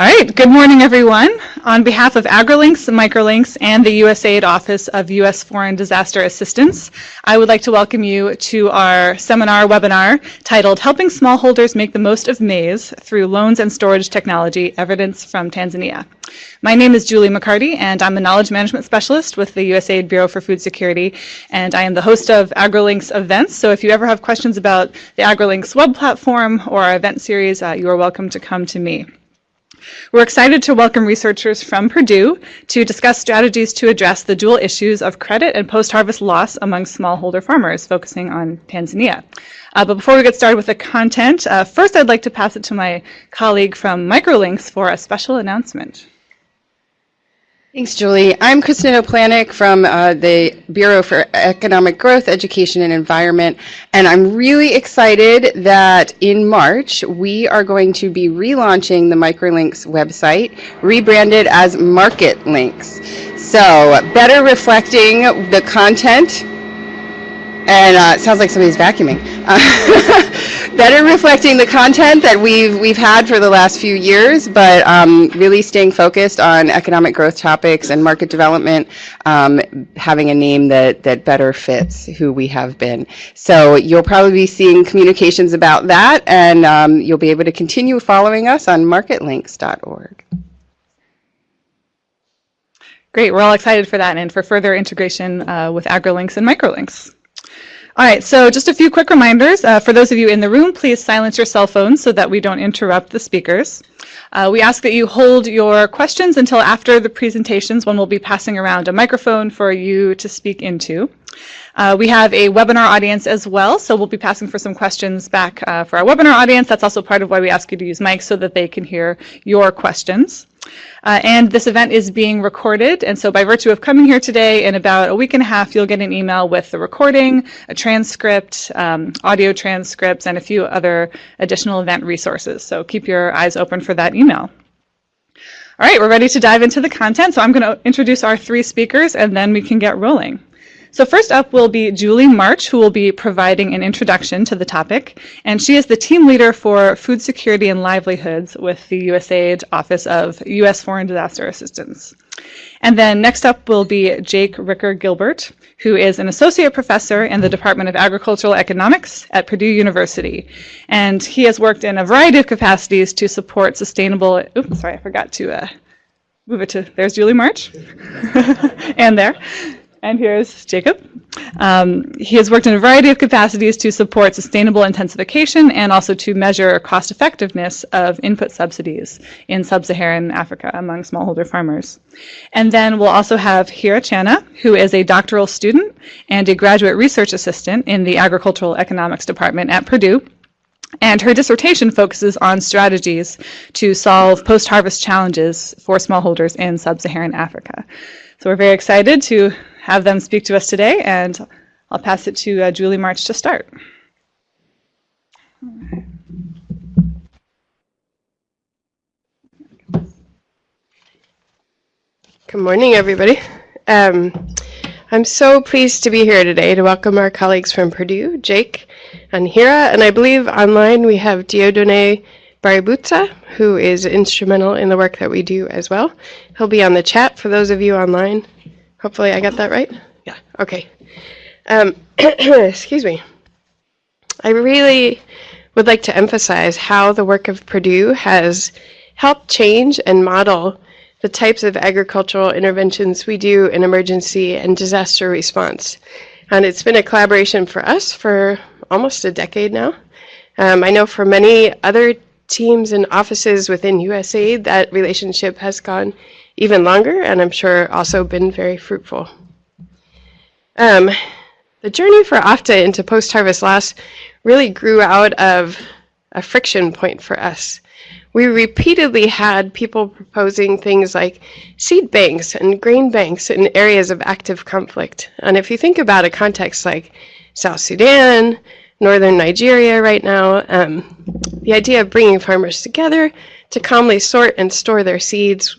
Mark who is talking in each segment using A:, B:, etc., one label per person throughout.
A: All right, good morning, everyone. On behalf of AgriLinks, Microlinks, and the USAID Office of U.S. Foreign Disaster Assistance, I would like to welcome you to our seminar webinar titled Helping Smallholders Make the Most of Maize Through Loans and Storage Technology, Evidence from Tanzania. My name is Julie McCarty, and I'm a Knowledge Management Specialist with the USAID Bureau for Food Security, and I am the host of AgriLinks events. So if you ever have questions about the AgriLinks web platform or our event series, uh, you are welcome to come to me. We're excited to welcome researchers from Purdue to discuss strategies to address the dual issues of credit and post-harvest loss among smallholder farmers, focusing on Tanzania. Uh, but before we get started with the content, uh, first I'd like to pass it to my colleague from Microlinks for a special announcement.
B: Thanks, Julie. I'm Kristin Oplanik from uh, the Bureau for Economic Growth, Education, and Environment, and I'm really excited that in March we are going to be relaunching the Microlinks website, rebranded as MarketLinks. So, better reflecting the content and uh, it sounds like somebody's vacuuming. Better reflecting the content that we've we've had for the last few years, but um, really staying focused on economic growth topics and market development, um, having a name that that better fits who we have been. So you'll probably be seeing communications about that, and um, you'll be able to continue following us on marketlinks.org.
A: Great, we're all excited for that and for further integration uh, with AgriLinks and Microlinks. All right, so just a few quick reminders. Uh, for those of you in the room, please silence your cell phones so that we don't interrupt the speakers. Uh, we ask that you hold your questions until after the presentations when we'll be passing around a microphone for you to speak into. Uh, we have a webinar audience as well, so we'll be passing for some questions back uh, for our webinar audience. That's also part of why we ask you to use mics so that they can hear your questions. Uh, and this event is being recorded, and so by virtue of coming here today, in about a week and a half, you'll get an email with the recording, a transcript, um, audio transcripts, and a few other additional event resources. So keep your eyes open for that email. All right, we're ready to dive into the content, so I'm going to introduce our three speakers, and then we can get rolling. So first up will be Julie March, who will be providing an introduction to the topic. And she is the team leader for food security and livelihoods with the USAID Office of U.S. Foreign Disaster Assistance. And then next up will be Jake Ricker Gilbert, who is an associate professor in the Department of Agricultural Economics at Purdue University. And he has worked in a variety of capacities to support sustainable, oops, sorry, I forgot to uh, move it to, there's Julie March, and there. And here's Jacob. Um, he has worked in a variety of capacities to support sustainable intensification and also to measure cost effectiveness of input subsidies in sub-Saharan Africa among smallholder farmers. And then we'll also have Hira Channa, who is a doctoral student and a graduate research assistant in the Agricultural Economics Department at Purdue. And her dissertation focuses on strategies to solve post-harvest challenges for smallholders in sub-Saharan Africa. So we're very excited to have them speak to us today, and I'll pass it to uh, Julie March to start.
C: Good morning, everybody. Um, I'm so pleased to be here today to welcome our colleagues from Purdue, Jake and Hira, and I believe online we have Dieudonné Baributsa, who is instrumental in the work that we do as well. He'll be on the chat for those of you online. Hopefully I got that right. Yeah, okay. Um, excuse me. I really would like to emphasize how the work of Purdue has helped change and model the types of agricultural interventions we do in emergency and disaster response. And it's been a collaboration for us for almost a decade now. Um, I know for many other teams and offices within USAID, that relationship has gone even longer, and I'm sure also been very fruitful. Um, the journey for OFDA into post-harvest loss really grew out of a friction point for us. We repeatedly had people proposing things like seed banks and grain banks in areas of active conflict. And if you think about a context like South Sudan, northern Nigeria right now, um, the idea of bringing farmers together to calmly sort and store their seeds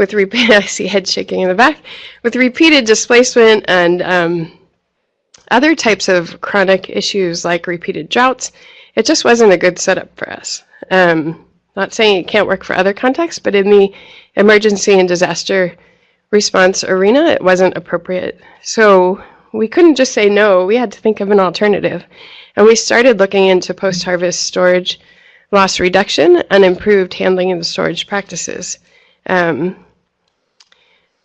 C: with repeated, I see head shaking in the back, with repeated displacement and um, other types of chronic issues like repeated droughts, it just wasn't a good setup for us. Um, Not saying it can't work for other contexts, but in the emergency and disaster response arena, it wasn't appropriate. So we couldn't just say no, we had to think of an alternative. And we started looking into post harvest storage loss reduction and improved handling and storage practices. Um,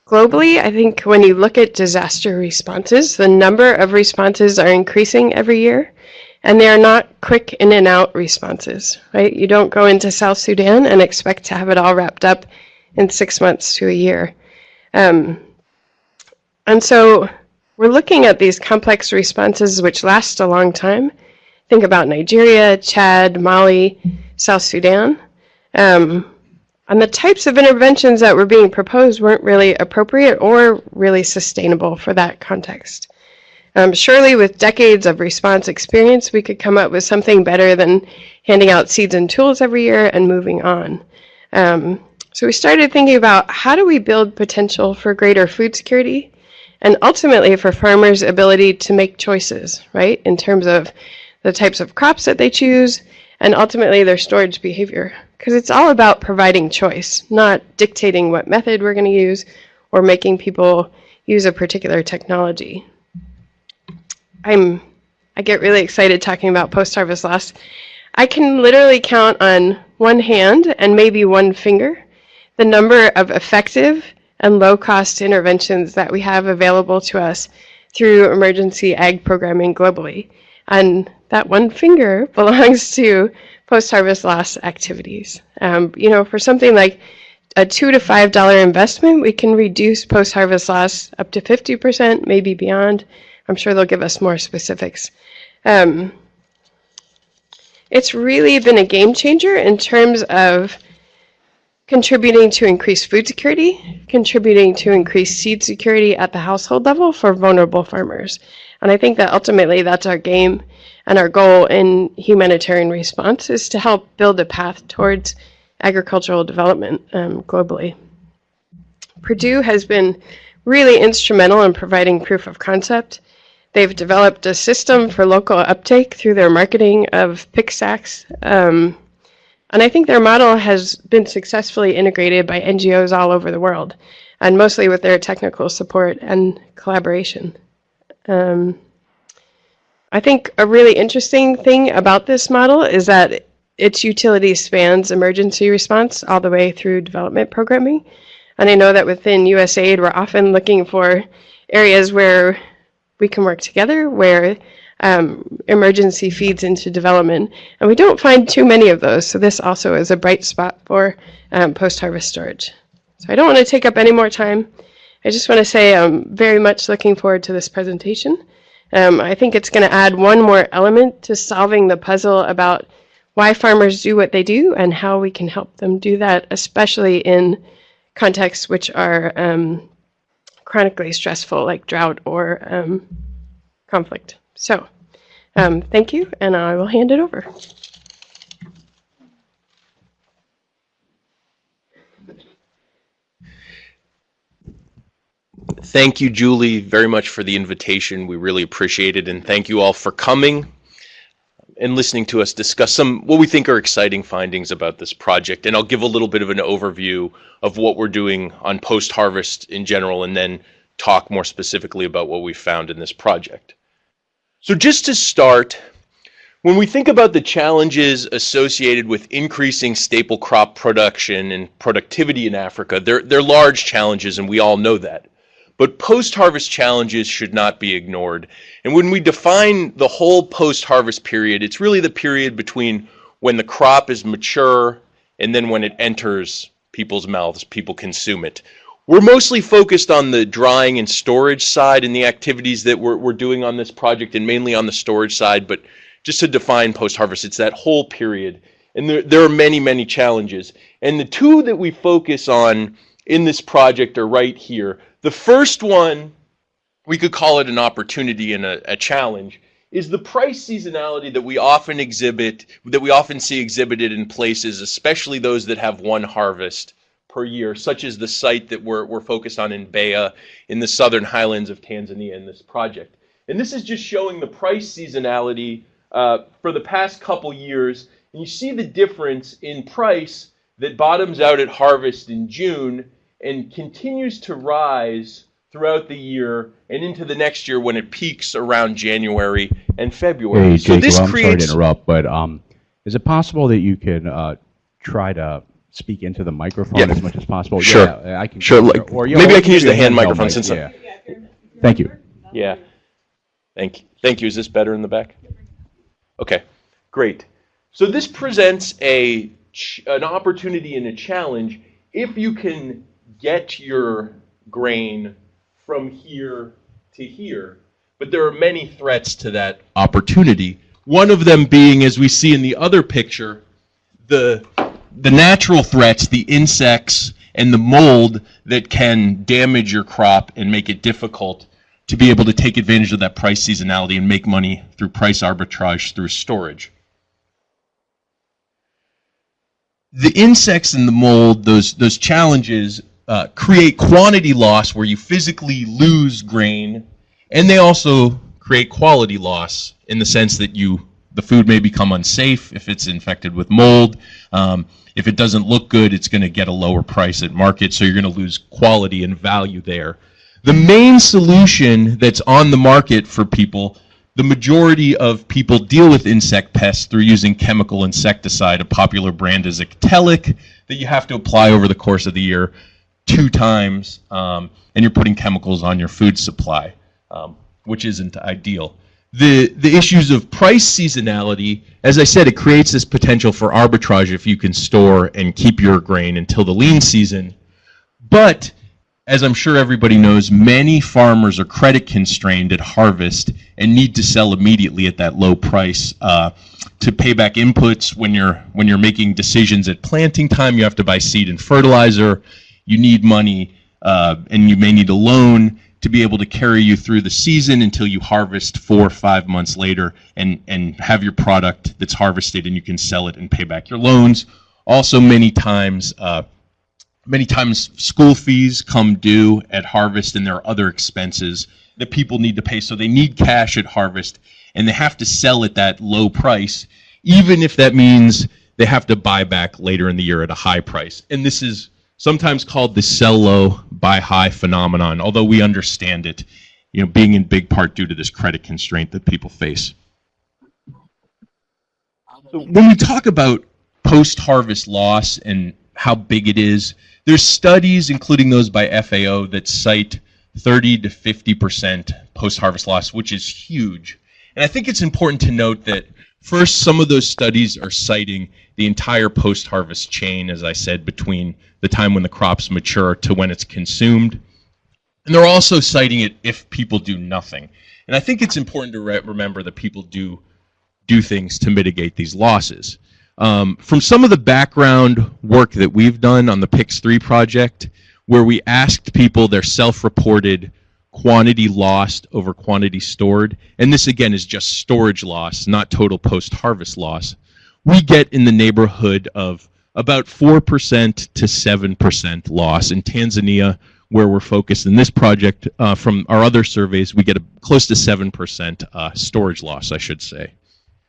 C: globally, I think when you look at disaster responses, the number of responses are increasing every year. And they are not quick in and out responses, right? You don't go into South Sudan and expect to have it all wrapped up in six months to a year. Um, and so we're looking at these complex responses which last a long time. Think about Nigeria, Chad, Mali, South Sudan. Um, and the types of interventions that were being proposed weren't really appropriate or really sustainable for that context. Um, surely, with decades of response experience, we could come up with something better than handing out seeds and tools every year and moving on. Um, so we started thinking about how do we build potential for greater food security and ultimately for farmers' ability to make choices, right, in terms of the types of crops that they choose and ultimately their storage behavior. Because it's all about providing choice, not dictating what method we're going to use or making people use a particular technology. I'm I get really excited talking about post-harvest loss. I can literally count on one hand and maybe one finger the number of effective and low-cost interventions that we have available to us through emergency ag programming globally. And that one finger belongs to post-harvest loss activities. Um, you know, for something like a two to five dollar investment, we can reduce post-harvest loss up to 50%, maybe beyond. I'm sure they'll give us more specifics. Um, it's really been a game changer in terms of contributing to increased food security, contributing to increased seed security at the household level for vulnerable farmers. And I think that ultimately that's our game and our goal in humanitarian response is to help build a path towards agricultural development um, globally. Purdue has been really instrumental in providing proof of concept They've developed a system for local uptake through their marketing of PICS sacks. Um, and I think their model has been successfully integrated by NGOs all over the world, and mostly with their technical support and collaboration. Um, I think a really interesting thing about this model is that its utility spans emergency response all the way through development programming. And I know that within USAID, we're often looking for areas where we can work together where um, emergency feeds into development. And we don't find too many of those, so this also is a bright spot for um, post-harvest storage. So I don't want to take up any more time. I just want to say I'm very much looking forward to this presentation. Um, I think it's going to add one more element to solving the puzzle about why farmers do what they do and how we can help them do that, especially in contexts which are um, chronically stressful, like drought or um, conflict. So, um, thank you, and I will hand it over.
D: Thank you, Julie, very much for the invitation. We really appreciate it, and thank you all for coming and listening to us discuss some what we think are exciting findings about this project. And I'll give a little bit of an overview of what we're doing on post-harvest in general, and then talk more specifically about what we found in this project. So just to start, when we think about the challenges associated with increasing staple crop production and productivity in Africa, they're, they're large challenges and we all know that. But post-harvest challenges should not be ignored. And when we define the whole post-harvest period, it's really the period between when the crop is mature and then when it enters people's mouths, people consume it. We're mostly focused on the drying and storage side and the activities that we're, we're doing on this project and mainly on the storage side. But just to define post-harvest, it's that whole period. And there, there are many, many challenges. And the two that we focus on in this project are right here. The first one, we could call it an opportunity and a, a challenge, is the price seasonality that we often exhibit, that we often see exhibited in places, especially those that have one harvest per year, such as the site that we're, we're focused on in Mbeya in the southern highlands of Tanzania in this project. And this is just showing the price seasonality uh, for the past couple years And you see the difference in price that bottoms out at harvest in June and continues to rise throughout the year and into the next year when it peaks around January and February.
E: Hey,
D: so this
E: I'm sorry to
D: creates
E: interrupt, but um, is it possible that you can uh, try to speak into the microphone
D: Yeah.
E: as much as possible?
D: Sure.
E: Yeah, I can.
D: Sure, like-
E: or,
D: maybe I can use the hand microphone
E: mic,
D: since
E: yeah. Thank you.
D: Yeah. Thank you. Thank you. Is this better in the back? Okay. Great. So this presents a ch- an opportunity and a challenge if you can get your grain from here to here. But there are many threats to that opportunity. One of them being, as we see in the other picture, the the natural threats, the insects and the mold that can damage your crop and make it difficult to be able to take advantage of that price seasonality and make money through price arbitrage through storage. The insects and the mold, those those challenges uh, create quantity loss where you physically lose grain, and they also create quality loss in the sense that you the food may become unsafe if it's infected with mold. Um, if it doesn't look good, it's going to get a lower price at market, so you're going to lose quality and value there. The main solution that's on the market for people, the majority of people deal with insect pests through using chemical insecticide. A popular brand is Actellic that you have to apply over the course of the year two times, um, and you're putting chemicals on your food supply, um, which isn't ideal. The, the issues of price seasonality, as I said, it creates this potential for arbitrage if you can store and keep your grain until the lean season. But as I'm sure everybody knows, many farmers are credit constrained at harvest and need to sell immediately at that low price uh, to pay back inputs. When you're when you're making decisions at planting time, you have to buy seed and fertilizer. You need money, uh, and you may need a loan to be able to carry you through the season until you harvest four or five months later and and have your product that's harvested and you can sell it and pay back your loans. Also, many times. Uh, many times school fees come due at harvest and there are other expenses that people need to pay so they need cash at harvest and they have to sell at that low price even if that means they have to buy back later in the year at a high price and this is sometimes called the sell low buy high phenomenon although we understand it you know being in big part due to this credit constraint that people face when we talk about post-harvest loss and how big it is, there's studies, including those by FAO, that cite 30 to 50 percent post-harvest loss, which is huge. And I think it's important to note that first, some of those studies are citing the entire post-harvest chain, as I said, between the time when the crops mature to when it's consumed. And they're also citing it if people do nothing. And I think it's important to re- remember that people do do things to mitigate these losses. Um, from some of the background work that we've done on the PICS3 project, where we asked people their self-reported quantity lost over quantity stored, and this again is just storage loss, not total post-harvest loss, we get in the neighborhood of about 4% to 7% loss. In Tanzania, where we're focused in this project, uh, from our other surveys, we get a, close to 7% uh, storage loss, I should say.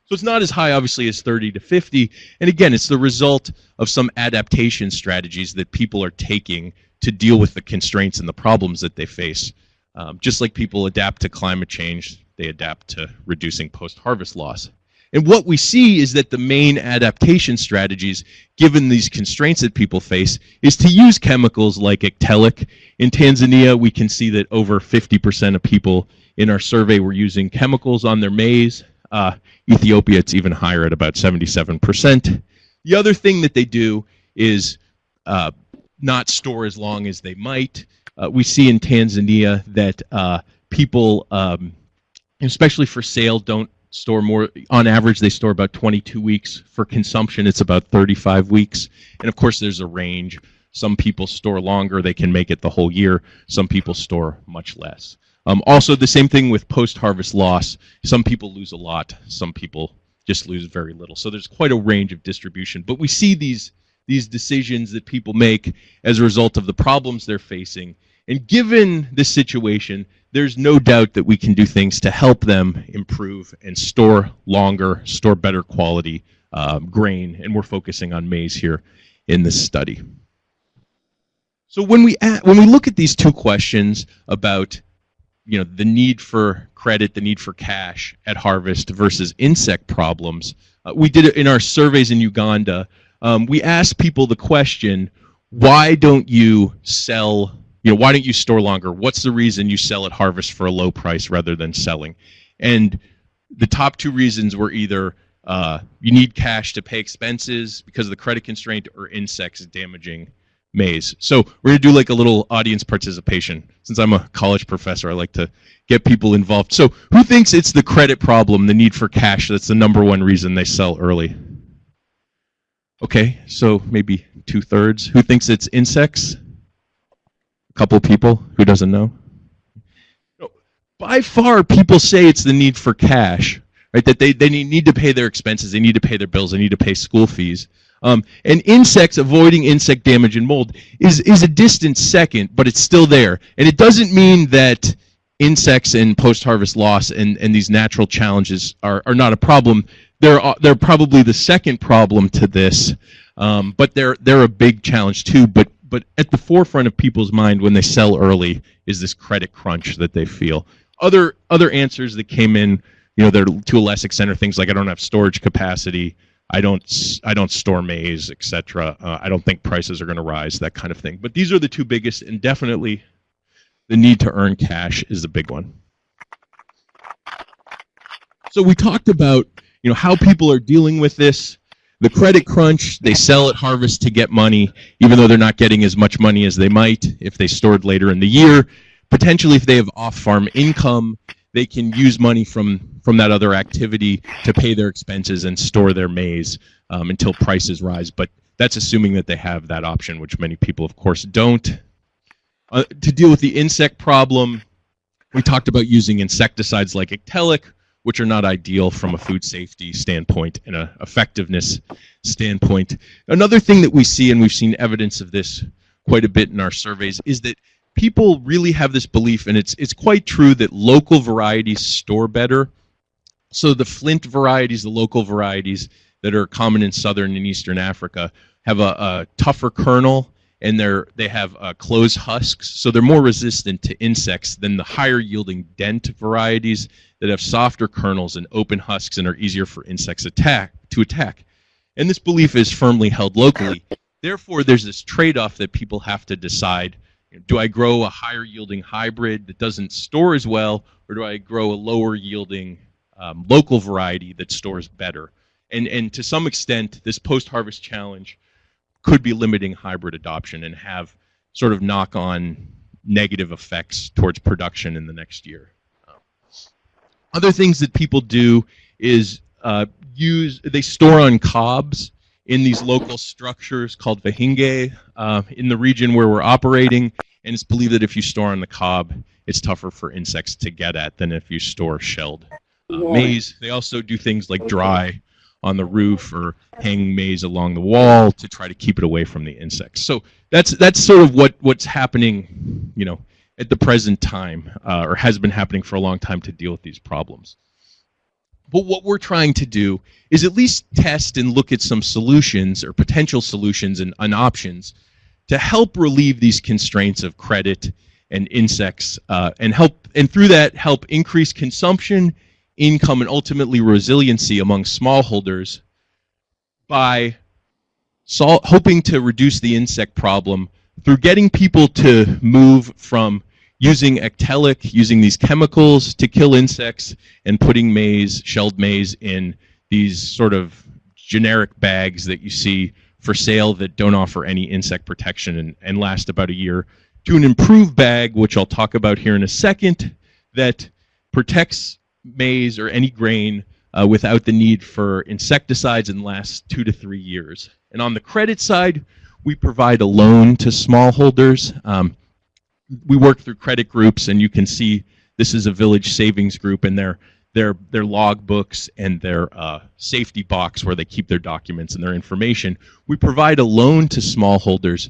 D: So it's not as high, obviously, as 30 to 50. And again, it's the result of some adaptation strategies that people are taking to deal with the constraints and the problems that they face. Um, just like people adapt to climate change, they adapt to reducing post harvest loss. And what we see is that the main adaptation strategies, given these constraints that people face, is to use chemicals like Actellic. In Tanzania, we can see that over 50% of people in our survey were using chemicals on their maize. Uh, Ethiopia, it's even higher at about 77%. The other thing that they do is uh, not store as long as they might. Uh, we see in Tanzania that uh, people, um, especially for sale, don't store more. On average, they store about 22 weeks. For consumption, it's about 35 weeks. And of course, there's a range. Some people store longer, they can make it the whole year. Some people store much less. Um, also, the same thing with post harvest loss. Some people lose a lot, some people just lose very little. So there's quite a range of distribution. But we see these, these decisions that people make as a result of the problems they're facing. And given this situation, there's no doubt that we can do things to help them improve and store longer, store better quality um, grain, and we're focusing on maize here in this study. So when we a- when we look at these two questions about you know the need for credit, the need for cash at harvest versus insect problems, uh, we did it in our surveys in Uganda. Um, we asked people the question, why don't you sell? You know, why don't you store longer? What's the reason you sell at harvest for a low price rather than selling? And the top two reasons were either uh, you need cash to pay expenses because of the credit constraint or insects damaging maize. So we're going to do like a little audience participation. Since I'm a college professor, I like to get people involved. So who thinks it's the credit problem, the need for cash, that's the number one reason they sell early? Okay, so maybe two thirds. Who thinks it's insects? Couple people. Who doesn't know? By far, people say it's the need for cash, right? That they, they need, need to pay their expenses, they need to pay their bills, they need to pay school fees. Um, and insects, avoiding insect damage and mold, is, is a distant second, but it's still there. And it doesn't mean that insects and post-harvest loss and, and these natural challenges are, are not a problem. They're, uh, they're probably the second problem to this, um, but they're, they're a big challenge too. But, but at the forefront of people's mind when they sell early is this credit crunch that they feel. Other, other answers that came in, you know, they're to a less extent are things like I don't have storage capacity, I don't I don't store maize, etc. Uh, I don't think prices are going to rise, that kind of thing. But these are the two biggest, and definitely the need to earn cash is the big one. So we talked about you know how people are dealing with this. The credit crunch, they sell at harvest to get money, even though they're not getting as much money as they might if they stored later in the year. Potentially, if they have off-farm income, they can use money from from that other activity to pay their expenses and store their maize um, until prices rise. But that's assuming that they have that option, which many people, of course, don't. Uh, to deal with the insect problem, we talked about using insecticides like Actellic, which are not ideal from a food safety standpoint and a effectiveness standpoint. Another thing that we see, and we've seen evidence of this quite a bit in our surveys, is that people really have this belief, and it's it's quite true that local varieties store better. So the Flint varieties, the local varieties that are common in southern and eastern Africa, have a, a tougher kernel and they're they have uh, closed husks, so they're more resistant to insects than the higher yielding dent varieties that have softer kernels and open husks and are easier for insects attack to attack. And this belief is firmly held locally. Therefore, there's this trade-off that people have to decide: do I grow a higher yielding hybrid that doesn't store as well, or do I grow a lower yielding um, local variety that stores better? And and to some extent, this post-harvest challenge could be limiting hybrid adoption and have sort of knock-on negative effects towards production in the next year. Other things that people do is uh, use they store on cobs in these local structures called vahinge uh, in the region where we're operating, and it's believed that if you store on the cob, it's tougher for insects to get at than if you store shelled uh, maize. They also do things like dry on the roof or hang maize along the wall to try to keep it away from the insects. So that's that's sort of what what's happening, you know, at the present time, uh, or has been happening for a long time to deal with these problems. But what we're trying to do is at least test and look at some solutions or potential solutions and, and options to help relieve these constraints of credit and insects, uh, and help and through that help increase consumption income and ultimately resiliency among smallholders by sol- hoping to reduce the insect problem through getting people to move from using actellic, using these chemicals to kill insects, and putting maize, shelled maize, in these sort of generic bags that you see for sale that don't offer any insect protection and, and last about a year, to an improved bag, which I'll talk about here in a second, that protects maize or any grain uh, without the need for insecticides and last two to three years. And on the credit side, we provide a loan to smallholders. Um, we work through credit groups, and you can see this is a village savings group, and their their their log books and their uh, safety box where they keep their documents and their information. We provide a loan to smallholders,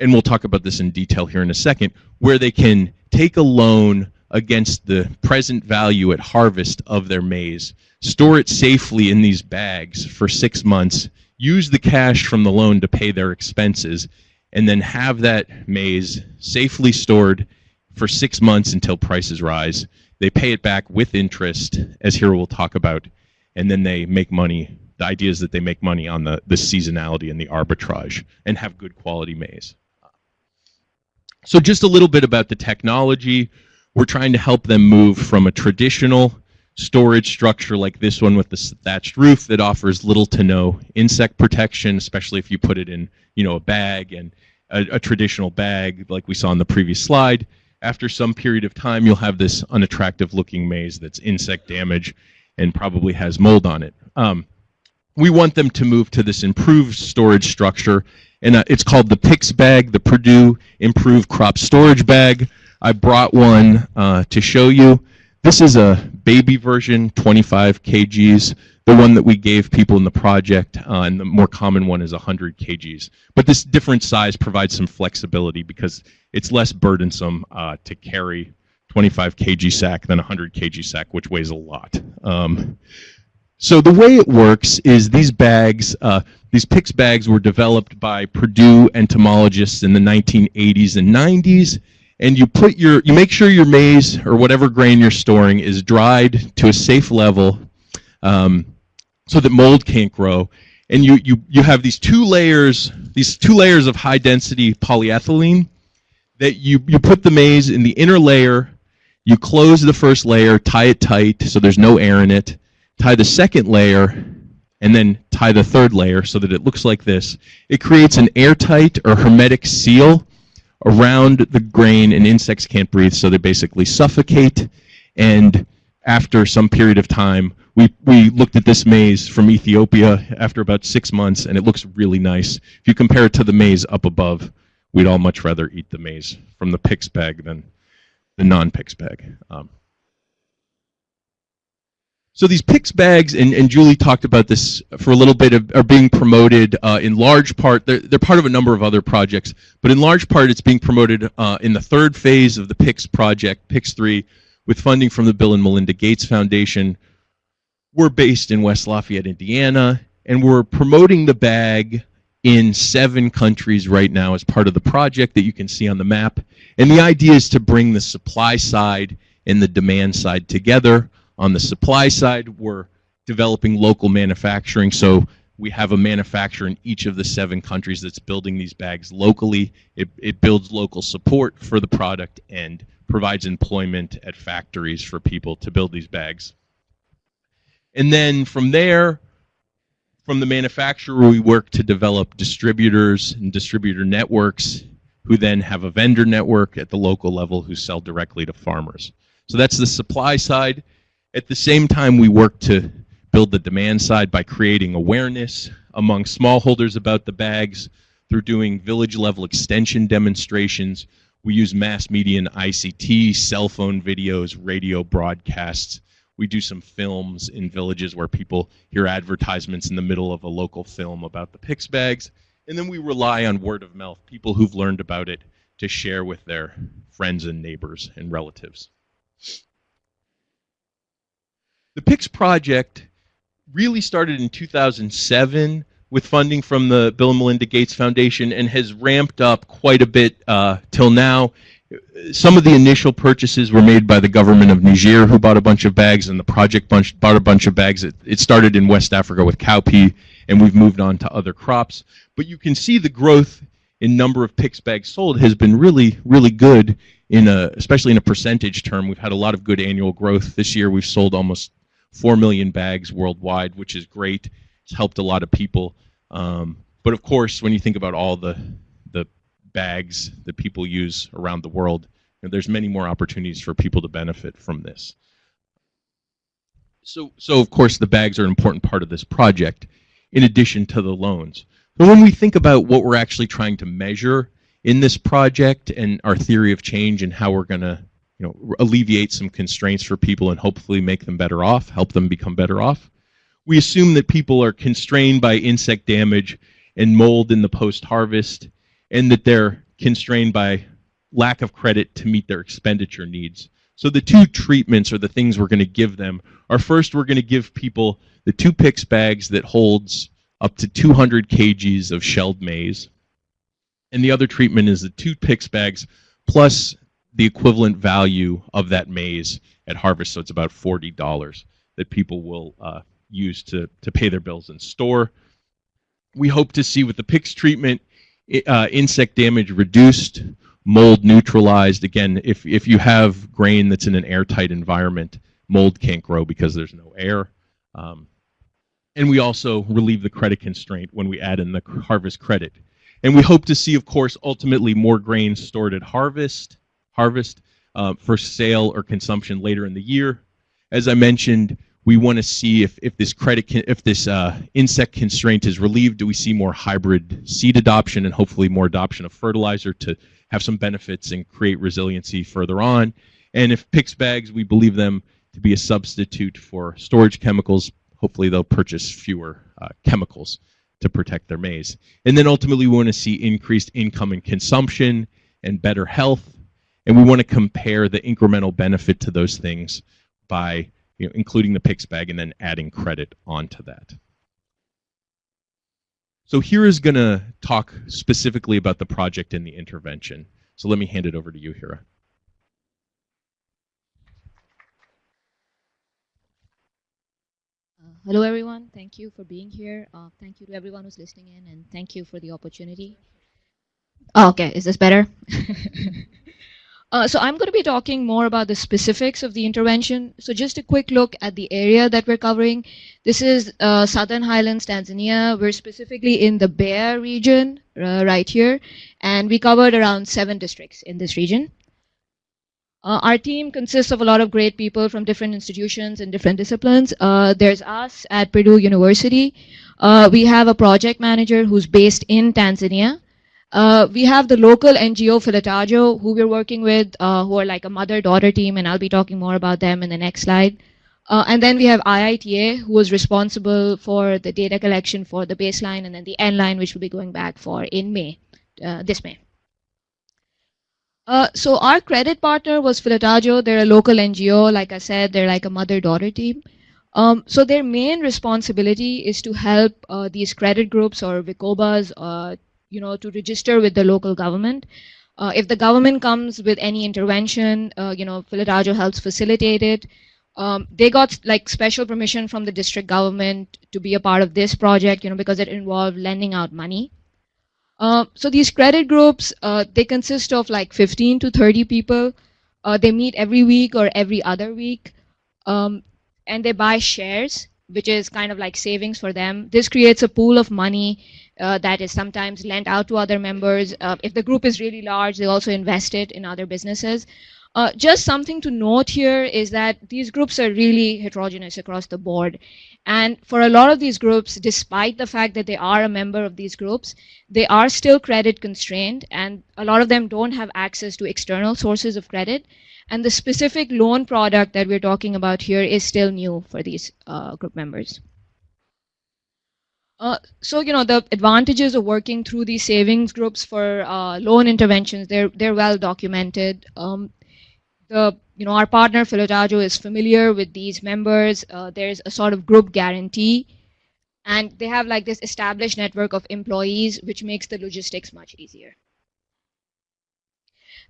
D: and we'll talk about this in detail here in a second, where they can take a loan against the present value at harvest of their maize store it safely in these bags for six months, use the cash from the loan to pay their expenses, and then have that maize safely stored for six months until prices rise. They pay it back with interest, as Hira will talk about, and then they make money. The idea is that they make money on the, the seasonality and the arbitrage and have good quality maize. So just a little bit about the technology. We're trying to help them move from a traditional storage structure like this one with the thatched roof that offers little to no insect protection, especially if you put it in, you know, a bag and a, a traditional bag like we saw in the previous slide. After some period of time, you'll have this unattractive looking maize that's insect damage and probably has mold on it. Um, we want them to move to this improved storage structure and uh, it's called the PICS bag, the Purdue Improved Crop Storage Bag. I brought one uh, to show you. This is a baby version, 25 kgs. The one that we gave people in the project, uh, and the more common one is 100 kgs. But this different size provides some flexibility because it's less burdensome uh, to carry 25 kg sack than 100 kg sack, which weighs a lot. Um, so the way it works is these bags, uh, these PICS bags were developed by Purdue entomologists in the 1980s and 90s, and you put your, you make sure your maize or whatever grain you're storing is dried to a safe level, um, so that mold can't grow. And you, you, you have these two layers, these two layers of high density polyethylene that you, you put the maize in the inner layer, you close the first layer, tie it tight so there's no air in it, tie the second layer, and then tie the third layer so that it looks like this. It creates an airtight or hermetic seal around the grain and insects can't breathe so they basically suffocate and after some period of time we, we looked at this maize from Ethiopia after about six months and it looks really nice. If you compare it to the maize up above, we'd all much rather eat the maize from the PICS bag than the non-PICS bag. Um, so these PICS bags, and, and Julie talked about this for a little bit, of, are being promoted uh, in large part. They're, they're part of a number of other projects, but in large part it's being promoted uh, in the third phase of the PICS project, PICS 3, with funding from the Bill and Melinda Gates Foundation. We're based in West Lafayette, Indiana, and we're promoting the bag in seven countries right now as part of the project that you can see on the map. And the idea is to bring the supply side and the demand side together on the supply side, we're developing local manufacturing. So we have a manufacturer in each of the seven countries that's building these bags locally. It, it builds local support for the product and provides employment at factories for people to build these bags. And then from there, from the manufacturer, we work to develop distributors and distributor networks who then have a vendor network at the local level who sell directly to farmers. So that's the supply side. At the same time, we work to build the demand side by creating awareness among smallholders about the bags through doing village level extension demonstrations. We use mass media and ICT, cell phone videos, radio broadcasts. We do some films in villages where people hear advertisements in the middle of a local film about the PICS bags. And then we rely on word of mouth, people who've learned about it to share with their friends and neighbors and relatives. The PICS project really started in 2007 with funding from the Bill and Melinda Gates Foundation and has ramped up quite a bit uh, till now. Some of the initial purchases were made by the government of Niger, who bought a bunch of bags, and the project bunch, bought a bunch of bags. It, it started in West Africa with cowpea, and we've moved on to other crops. But you can see the growth in number of PICS bags sold has been really, really good in a, especially in a percentage term. We've had a lot of good annual growth. This year we've sold almost 4 million bags worldwide, which is great. It's helped a lot of people. Um, but of course, when you think about all the, the bags that people use around the world, you know, there's many more opportunities for people to benefit from this. So, so of course, the bags are an important part of this project, in addition to the loans. But when we think about what we're actually trying to measure in this project and our theory of change and how we're going to know, alleviate some constraints for people and hopefully make them better off, help them become better off. We assume that people are constrained by insect damage and mold in the post-harvest, and that they're constrained by lack of credit to meet their expenditure needs So the two treatments or the things we're going to give them are first we're going to give people the two PICS bags that holds up to 200 kgs of shelled maize. And the other treatment is the two PICS bags plus the equivalent value of that maize at harvest. So it's about $40 that people will uh, use to, to pay their bills in store. We hope to see with the PICS treatment uh, insect damage reduced, mold neutralized. Again, if, if you have grain that's in an airtight environment, mold can't grow because there's no air. Um, and we also relieve the credit constraint when we add in the harvest credit. And we hope to see, of course, ultimately more grain stored at harvest, harvest uh, for sale or consumption later in the year. As I mentioned, we want to see if, if this credit can, if this uh, insect constraint is relieved, do we see more hybrid seed adoption and hopefully more adoption of fertilizer to have some benefits and create resiliency further on. And if PICS bags, we believe them to be a substitute for storage chemicals, hopefully they'll purchase fewer uh, chemicals to protect their maize. And then ultimately we want to see increased income and consumption and better health. And we want to compare the incremental benefit to those things by you know, including the PICS bag and then adding credit onto that. So Hira is going to talk specifically about the project and the intervention. So let me hand it over to you, Hira.
F: Uh, hello, everyone. Thank you for being here. Uh, thank you to everyone who's listening in, and thank you for the opportunity. Oh, okay, is this better? uh, so I'm going to be talking more about the specifics of the intervention. So just a quick look at the area that we're covering. This is uh, Southern Highlands, Tanzania. We're specifically in the Mbeya region uh, right here, and we covered around seven districts in this region. Uh, our team consists of a lot of great people from different institutions and different disciplines. Uh, there's us at Purdue University. Uh, we have a project manager who's based in Tanzania. Uh, we have the local NGO Filatajo, who we're working with, uh, who are like a mother-daughter team, and I'll be talking more about them in the next slide. Uh, and then we have IITA, who is responsible for the data collection for the baseline, and then the end line, which will be going back for in May, this May. Uh, so our credit partner was Filatajo. They're a local NGO. Like I said, they're like a mother-daughter team. Um, so their main responsibility is to help uh, these credit groups or VICOBAs, uh, you know, to register with the local government. Uh, if the government comes with any intervention, uh, you know, Filatajo helps facilitate it. Um, they got like special permission from the district government to be a part of this project, you know, because it involved lending out money. Uh, so these credit groups, uh, they consist of like 15 to 30 people. Uh, they meet every week or every other week. Um, and they buy shares, which is kind of like savings for them. This creates a pool of money uh, that is sometimes lent out to other members. Uh, if the group is really large, they also invest it in other businesses. Uh, just something to note here is that these groups are really heterogeneous across the board. And for a lot of these groups, despite the fact that they are a member of these groups, they are still credit constrained, and a lot of them don't have access to external sources of credit. And the specific loan product that we're talking about here is still new for these uh, group members. Uh, so, you know, the advantages of working through these savings groups for uh, loan interventions, they're, they're well documented. Um, the you know our partner Filatajo is familiar with these members. Uh, there's a sort of group guarantee, and they have like this established network of employees, which makes the logistics much easier.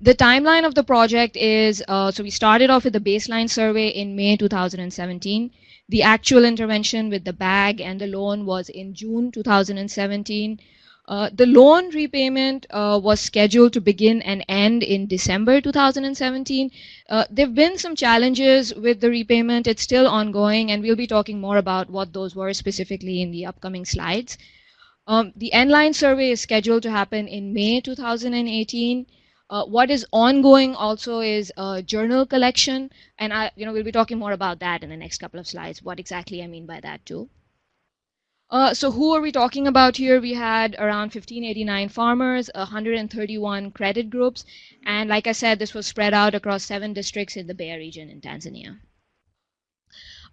F: The timeline of the project is uh, so we started off with the baseline survey in May 2017. The actual intervention with the bag and the loan was in June 2017. Uh, the loan repayment uh, was scheduled to begin and end in December 2017. Uh, there have been some challenges with the repayment. It's still ongoing, and we'll be talking more about what those were specifically in the upcoming slides. Um, the end-line survey is scheduled to happen in May 2018. Uh, what is ongoing also is a journal collection, and I, you know, we'll be talking more about that in the next couple of slides, what exactly I mean by that too. Uh, so who are we talking about here? We had around 1589 farmers, 131 credit groups, and like I said, this was spread out across seven districts in the Mbeya region in Tanzania.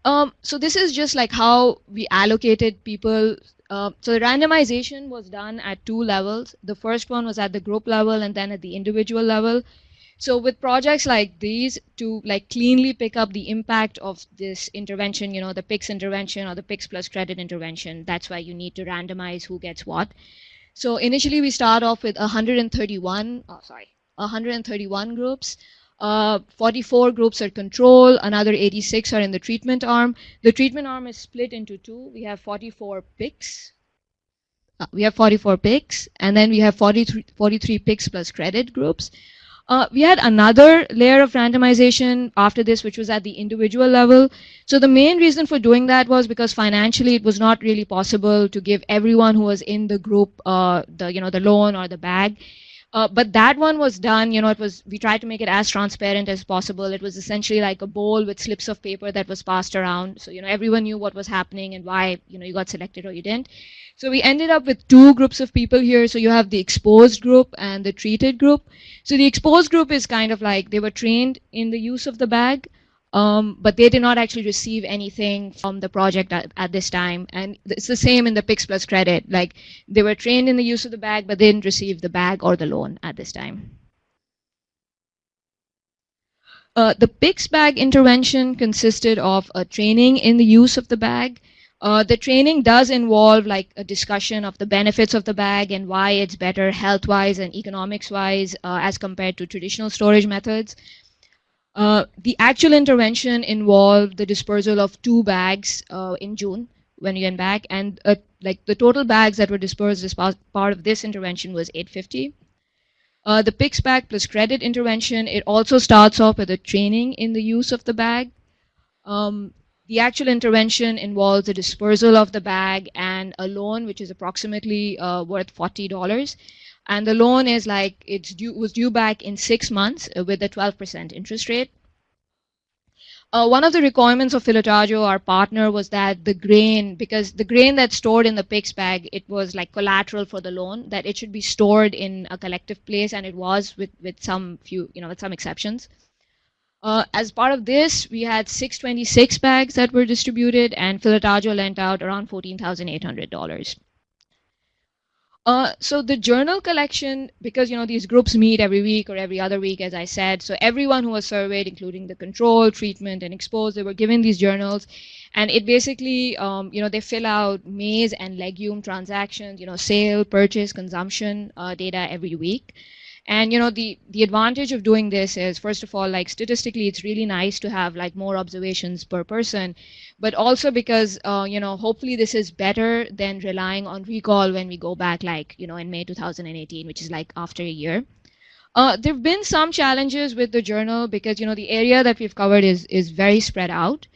F: Um, so this is just like how we allocated people. Uh, so the randomization was done at two levels. The first one was at the group level and then at the individual level. So with projects like these, to like cleanly pick up the impact of this intervention, you know, the PICS intervention or the PICS plus credit intervention, that's why you need to randomize who gets what. So initially we start off with 131, oh, sorry, 131 groups. Uh, 44 groups are control, another 86 are in the treatment arm. The treatment arm is split into two. We have 44 PICS. Uh, we have 44 PICS, and then we have 43, 43 PICS plus credit groups. Uh, we had another layer of randomization after this, which was at the individual level. So the main reason for doing that was because financially it was not really possible to give everyone who was in the group uh, the you know the loan or the bag. Uh, but that one was done, you know, it was, we tried to make it as transparent as possible. It was essentially like a bowl with slips of paper that was passed around. So, you know, everyone knew what was happening and why, you know, you got selected or you didn't. So we ended up with two groups of people here. So you have the exposed group and the treated group. So the exposed group is kind of like they were trained in the use of the bag. Um, but they did not actually receive anything from the project at, at, this time. And it's the same in the PICS Plus credit. Like they were trained in the use of the bag, but they didn't receive the bag or the loan at this time. Uh, the PICS bag intervention consisted of a training in the use of the bag. Uh, the training does involve like a discussion of the benefits of the bag and why it's better health-wise and economics-wise uh, as compared to traditional storage methods. Uh, the actual intervention involved the dispersal of two bags uh, in June when we went back, and uh, like the total bags that were dispersed as part of this intervention was 850. Uh, the PICS bag plus credit intervention, it also starts off with a training in the use of the bag. Um, the actual intervention involves the dispersal of the bag and a loan, which is approximately uh, worth $40 and the loan is like it's due was due back in six months uh, with a 12% interest rate. Uh, one of the requirements of Filatagio, our partner, was that the grain, because the grain that's stored in the PICS bag, it was like collateral for the loan, that it should be stored in a collective place, and it was with, with some few, you know, with some exceptions. Uh, as part of this, we had 626 bags that were distributed, and Filatagio lent out around $14,800. Uh, so the journal collection, because you know these groups meet every week or every other week, as I said, so everyone who was surveyed, including the control, treatment, and exposed, they were given these journals, and it basically, um, you know, they fill out maize and legume transactions, you know, sale, purchase, consumption uh, data every week. And you know the the advantage of doing this is first of all like statistically it's really nice to have like more observations per person, but also because uh, you know hopefully this is better than relying on recall when we go back like you know in May 2018, which is like after a year. Uh, there have been some challenges with the journal because you know the area that we've covered is is very spread out.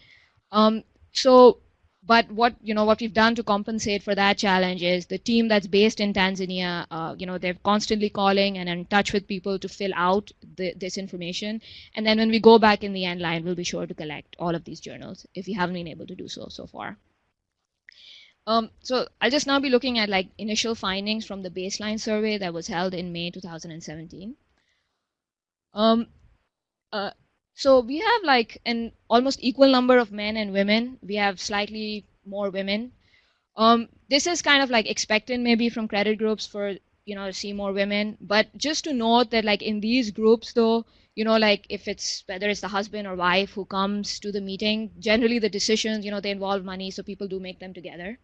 F: Um, so but what you know what we've done to compensate for that challenge is the team that's based in Tanzania. Uh, you know they're constantly calling and in touch with people to fill out the, this information. And then when we go back in the end line, we'll be sure to collect all of these journals if we haven't been able to do so so far. Um, so I'll just now be looking at like initial findings from the baseline survey that was held in May 2017. Um, uh, so we have like an almost equal number of men and women. We have slightly more women. Um, this is kind of like expected maybe from credit groups for you know see more women. But just to note that like in these groups though, you know like if it's whether it's the husband or wife who comes to the meeting, generally the decisions you know they involve money, so people do make them together.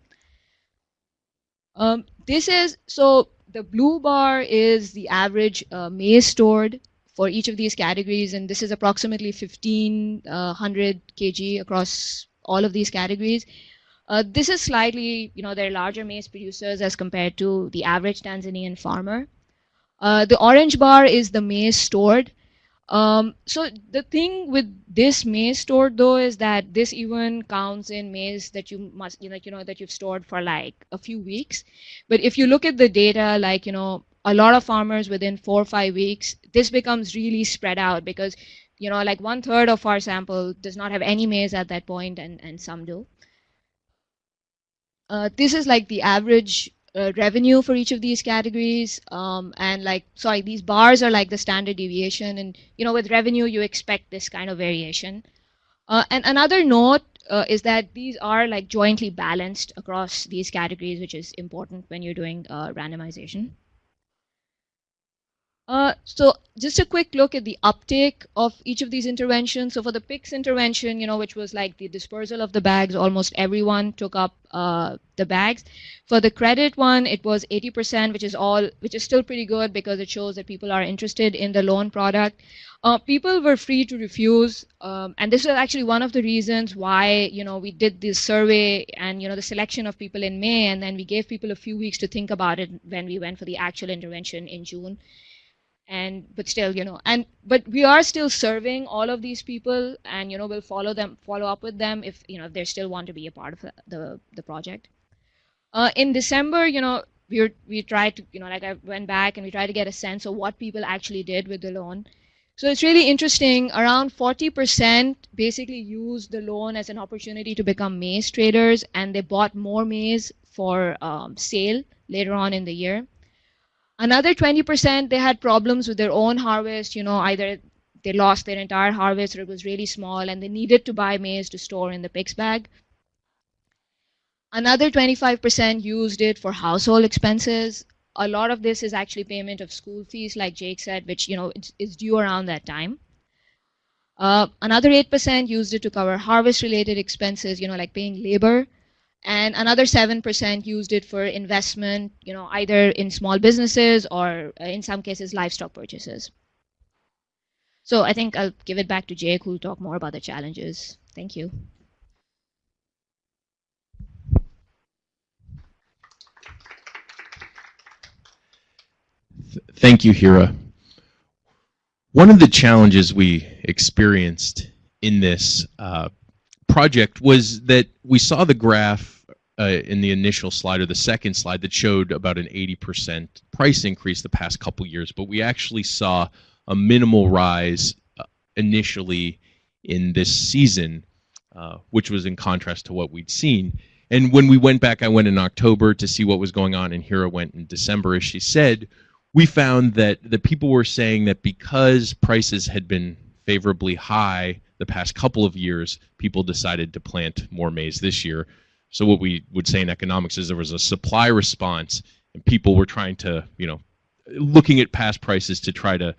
F: Um, this is so the blue bar is the average uh, maize stored for each of these categories, and this is approximately 1500 uh, kg across all of these categories. Uh, this is slightly, you know, they're larger maize producers as compared to the average Tanzanian farmer. Uh, the orange bar is the maize stored. Um, so the thing with this maize stored though is that this even counts in maize that you must, you know, you know, that you've stored for like a few weeks. But if you look at the data, like, you know, a lot of farmers within four or five weeks, this becomes really spread out because, you know, like one third of our sample does not have any maize at that point and, and some do. Uh, this is like the average uh, revenue for each of these categories. Um, and like, sorry, these bars are like the standard deviation. And, you know, with revenue, you expect this kind of variation. Uh, and another note uh, is that these are like jointly balanced across these categories, which is important when you're doing uh, randomization. Uh, so just a quick look at the uptake of each of these interventions. So for the PICS intervention, you know, which was like the dispersal of the bags, almost everyone took up uh, the bags. For the credit one, it was 80%, which is all, which is still pretty good because it shows that people are interested in the loan product. Uh, people were free to refuse, um, and this is actually one of the reasons why you know we did this survey and you know the selection of people in May, and then we gave people a few weeks to think about it when we went for the actual intervention in June and but still you know and but we are still serving all of these people and you know we'll follow them follow up with them if you know if they still want to be a part of the the, project. Uh, in december you know we were, we tried to you know like i went back and we tried to get a sense of what people actually did with the loan. So it's really interesting around 40% basically used the loan as an opportunity to become maize traders and they bought more maize for um, sale later on in the year Another 20%, they had problems with their own harvest. You know, either they lost their entire harvest or it was really small and they needed to buy maize to store in the PICS bag. Another 25% used it for household expenses. A lot of this is actually payment of school fees, like Jake said, which, you know, is due around that time. Uh, another 8% used it to cover harvest-related expenses, you know, like paying labor and another 7% used it for investment, you know, either in small businesses or uh, in some cases livestock purchases. So I think I'll give it back to Jake who will talk more about the challenges. Thank you.
D: Thank you, Hira. One of the challenges we experienced in this uh, project was that we saw the graph uh, in the initial slide or the second slide that showed about an 80% price increase the past couple years, but we actually saw a minimal rise uh, initially in this season, uh, which was in contrast to what we'd seen. And when we went back, I went in October to see what was going on, and Hira went in December, as she said. We found that the people were saying that because prices had been favorably high the past couple of years, people decided to plant more maize this year. So what we would say in economics is there was a supply response, and people were trying to, you know, looking at past prices to try to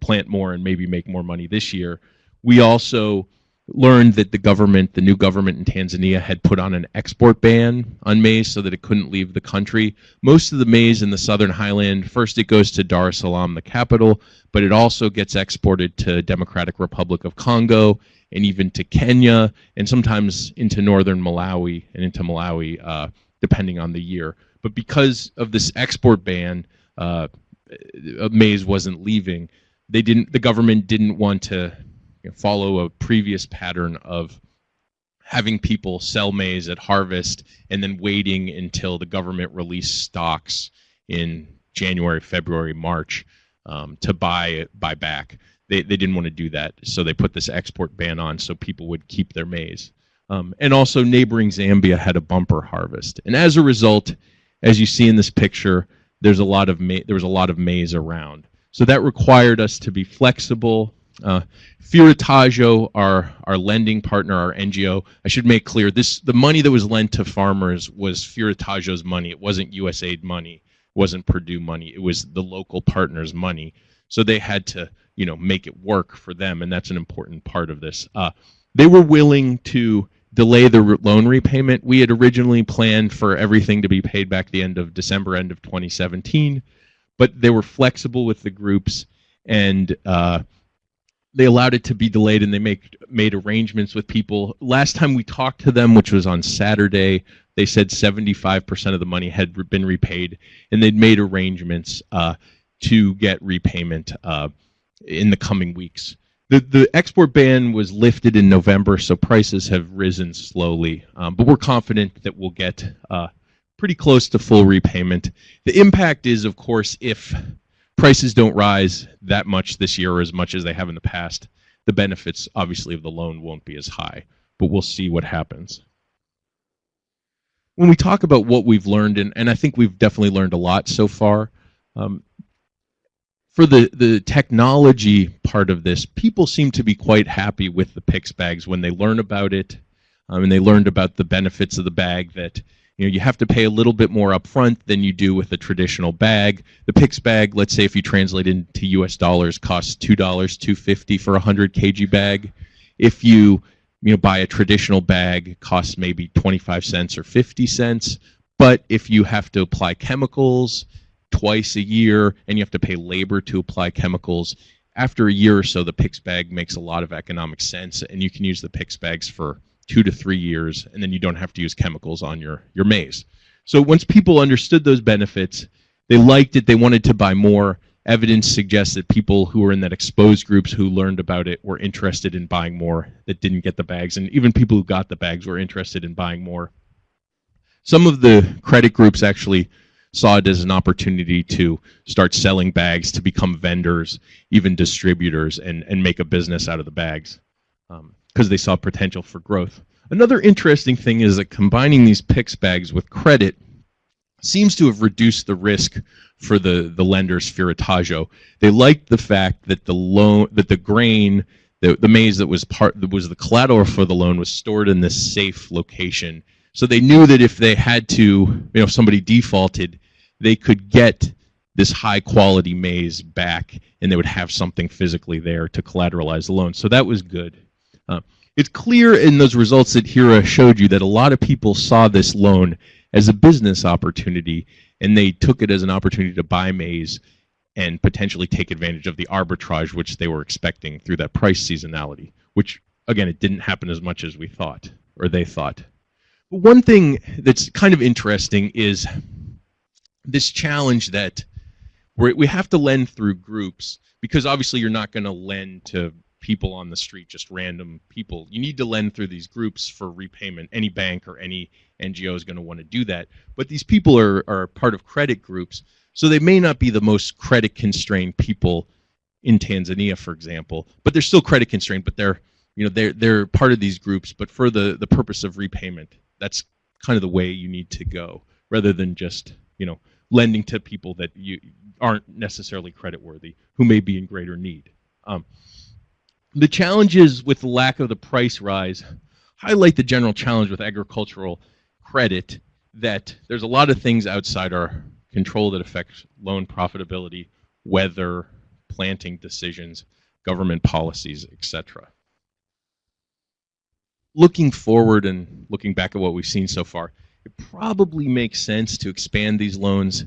D: plant more and maybe make more money this year. We also learned that the government, the new government in Tanzania, had put on an export ban on maize so that it couldn't leave the country. Most of the maize in the southern highland, first it goes to Dar es Salaam, the capital, but it also gets exported to Democratic Republic of Congo and even to Kenya and sometimes into northern Malawi and into Malawi, uh, depending on the year. But because of this export ban, uh, maize wasn't leaving. They didn't. The government didn't want to follow a previous pattern of having people sell maize at harvest and then waiting until the government released stocks in January, February, March um, to buy buy back. They, they didn't want to do that, so they put this export ban on so people would keep their maize. Um, and also, neighboring Zambia had a bumper harvest, and as a result, as you see in this picture, there's a lot of ma- there was a lot of maize around. So that required us to be flexible uh, our our lending partner, our NGO, I should make clear this: the money that was lent to farmers was Fioritaggio's money. It wasn't USAID money. It wasn't Purdue money. It was the local partners' money. So they had to, you know, make it work for them, and that's an important part of this. Uh, they were willing to delay the loan repayment. We had originally planned for everything to be paid back the end of December, end of 2017, but they were flexible with the groups and. Uh, they allowed it to be delayed and they make made arrangements with people. Last time we talked to them, which was on Saturday, they said 75% of the money had been repaid, and they'd made arrangements uh, to get repayment uh, in the coming weeks. The, the export ban was lifted in November, so prices have risen slowly, um, but we're confident that we'll get uh, pretty close to full repayment. The impact is, of course, if prices don't rise that much this year or as much as they have in the past, the benefits obviously of the loan won't be as high, but we'll see what happens. When we talk about what we've learned, and, and I think we've definitely learned a lot so far, um, for the, the technology part of this, people seem to be quite happy with the PICS bags when they learn about it, um, and they learned about the benefits of the bag that you know you have to pay a little bit more upfront than you do with a traditional bag. The PICS bag, let's say if you translate into U.S. dollars, costs two dollars, two fifty for a hundred kg bag. If you you know buy a traditional bag, costs maybe twenty five cents or fifty cents. But if you have to apply chemicals twice a year and you have to pay labor to apply chemicals, after a year or so, the PICS bag makes a lot of economic sense, and you can use the PICS bags for two to three years, and then you don't have to use chemicals on your, your maize. So once people understood those benefits, they liked it, they wanted to buy more. Evidence suggests that people who were in that exposed groups who learned about it were interested in buying more that didn't get the bags, and even people who got the bags were interested in buying more. Some of the credit groups actually saw it as an opportunity to start selling bags, to become vendors, even distributors, and, and make a business out of the bags um, because they saw potential for growth. Another interesting thing is that combining these PICS bags with credit seems to have reduced the risk for the, the lenders Firataggio. They liked the fact that the loan that the grain the, the maize that was part that was the collateral for the loan was stored in this safe location. So they knew that if they had to, you know, if somebody defaulted, they could get this high quality maize back and they would have something physically there to collateralize the loan. So that was good. Uh, it's clear in those results that Hira showed you that a lot of people saw this loan as a business opportunity and they took it as an opportunity to buy maize and potentially take advantage of the arbitrage which they were expecting through that price seasonality, which again, it didn't happen as much as we thought or they thought. But one thing that's kind of interesting is this challenge that we we have to lend through groups because obviously you're not going to lend to people on the street, just random people. You need to lend through these groups for repayment. Any bank or any NGO is going to want to do that. But these people are, are part of credit groups, so they may not be the most credit constrained people in Tanzania, for example, but they're still credit constrained, but they're you know they're they're part of these groups, but for the the purpose of repayment. That's kind of the way you need to go, rather than just you know lending to people that you aren't necessarily credit worthy who may be in greater need. Um, the challenges with the lack of the price rise highlight the general challenge with agricultural credit that there's a lot of things outside our control that affect loan profitability, weather, planting decisions, government policies, etc. Looking forward and looking back at what we've seen so far, it probably makes sense to expand these loans,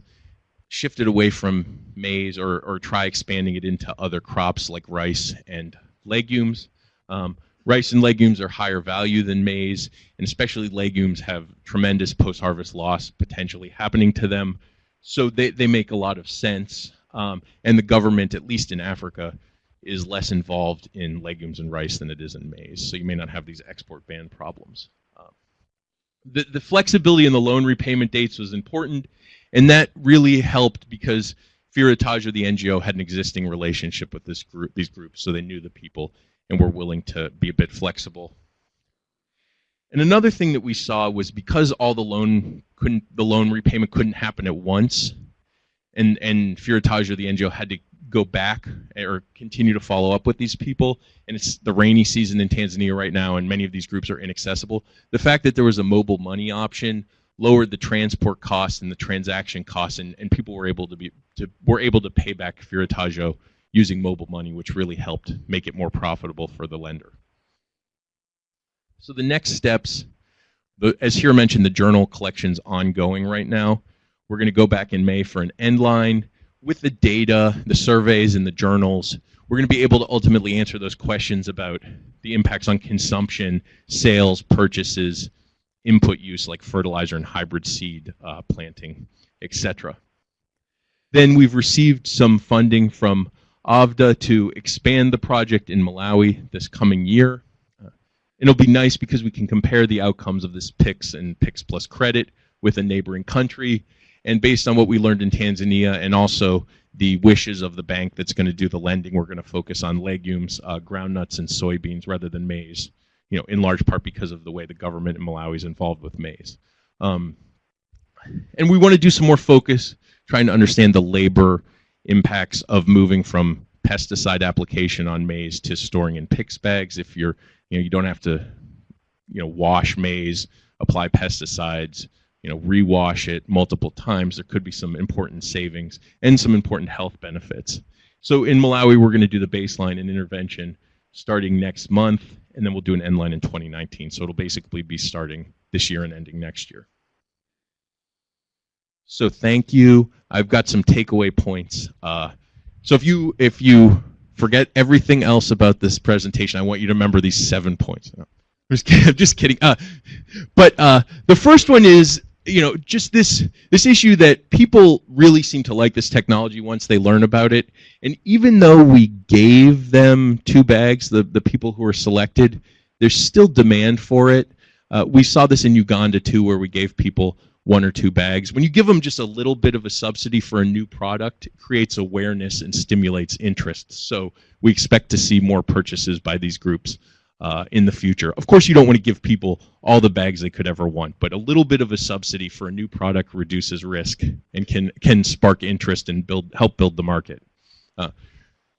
D: shift it away from maize, or, or try expanding it into other crops like rice and legumes. Um, rice and legumes are higher value than maize, and especially legumes have tremendous post-harvest loss potentially happening to them. So they, they make a lot of sense. Um, and the government, at least in Africa, is less involved in legumes and rice than it is in maize. So you may not have these export ban problems the, the flexibility in the loan repayment dates was important, and that really helped because Firataggio, the NGO, had an existing relationship with this group, these groups, so they knew the people and were willing to be a bit flexible. And another thing that we saw was because all the loan couldn't, the loan repayment couldn't happen at once, and and Firataggio, the NGO, had to go back or continue to follow up with these people. And it's the rainy season in Tanzania right now, and many of these groups are inaccessible. The fact that there was a mobile money option lowered the transport costs and the transaction costs, and, and people were able to be to were able to pay back Firataggio using mobile money, which really helped make it more profitable for the lender. So the next steps, the, as Hira mentioned, the journal collection's ongoing right now. We're going to go back in May for an end line with the data, the surveys, and the journals, we're going to be able to ultimately answer those questions about the impacts on consumption, sales, purchases, input use like fertilizer and hybrid seed uh, planting, etc. Then we've received some funding from OFDA to expand the project in Malawi this coming year. Uh, it'll be nice because we can compare the outcomes of this PICS and PICS plus credit with a neighboring country and based on what we learned in Tanzania and also the wishes of the bank that's going to do the lending, we're going to focus on legumes, uh, groundnuts, and soybeans rather than maize. You know, in large part because of the way the government in Malawi is involved with maize. Um, and we want to do some more focus, trying to understand the labor impacts of moving from pesticide application on maize to storing in PICS bags. If you're, you know, you don't have to, you know, wash maize, apply pesticides, you know, rewash it multiple times, there could be some important savings and some important health benefits. So in Malawi, we're going to do the baseline and intervention starting next month, and then we'll do an end line in 2019. So it'll basically be starting this year and ending next year. So thank you. I've got some takeaway points. Uh, so if you if you forget everything else about this presentation, I want you to remember these seven points. No, I'm just kidding. I'm just kidding. Uh, but uh, the first one is you know just this this issue that people really seem to like this technology once they learn about it. And even though we gave them two bags the the people who were selected there's still demand for it. Uh, we saw this in uganda too where we gave people one or two bags. When you give them just a little bit of a subsidy for a new product it creates awareness and stimulates interest. So we expect to see more purchases by these groups uh, in the future. Of course, you don't want to give people all the bags they could ever want, but a little bit of a subsidy for a new product reduces risk and can can spark interest and build help build the market. Uh,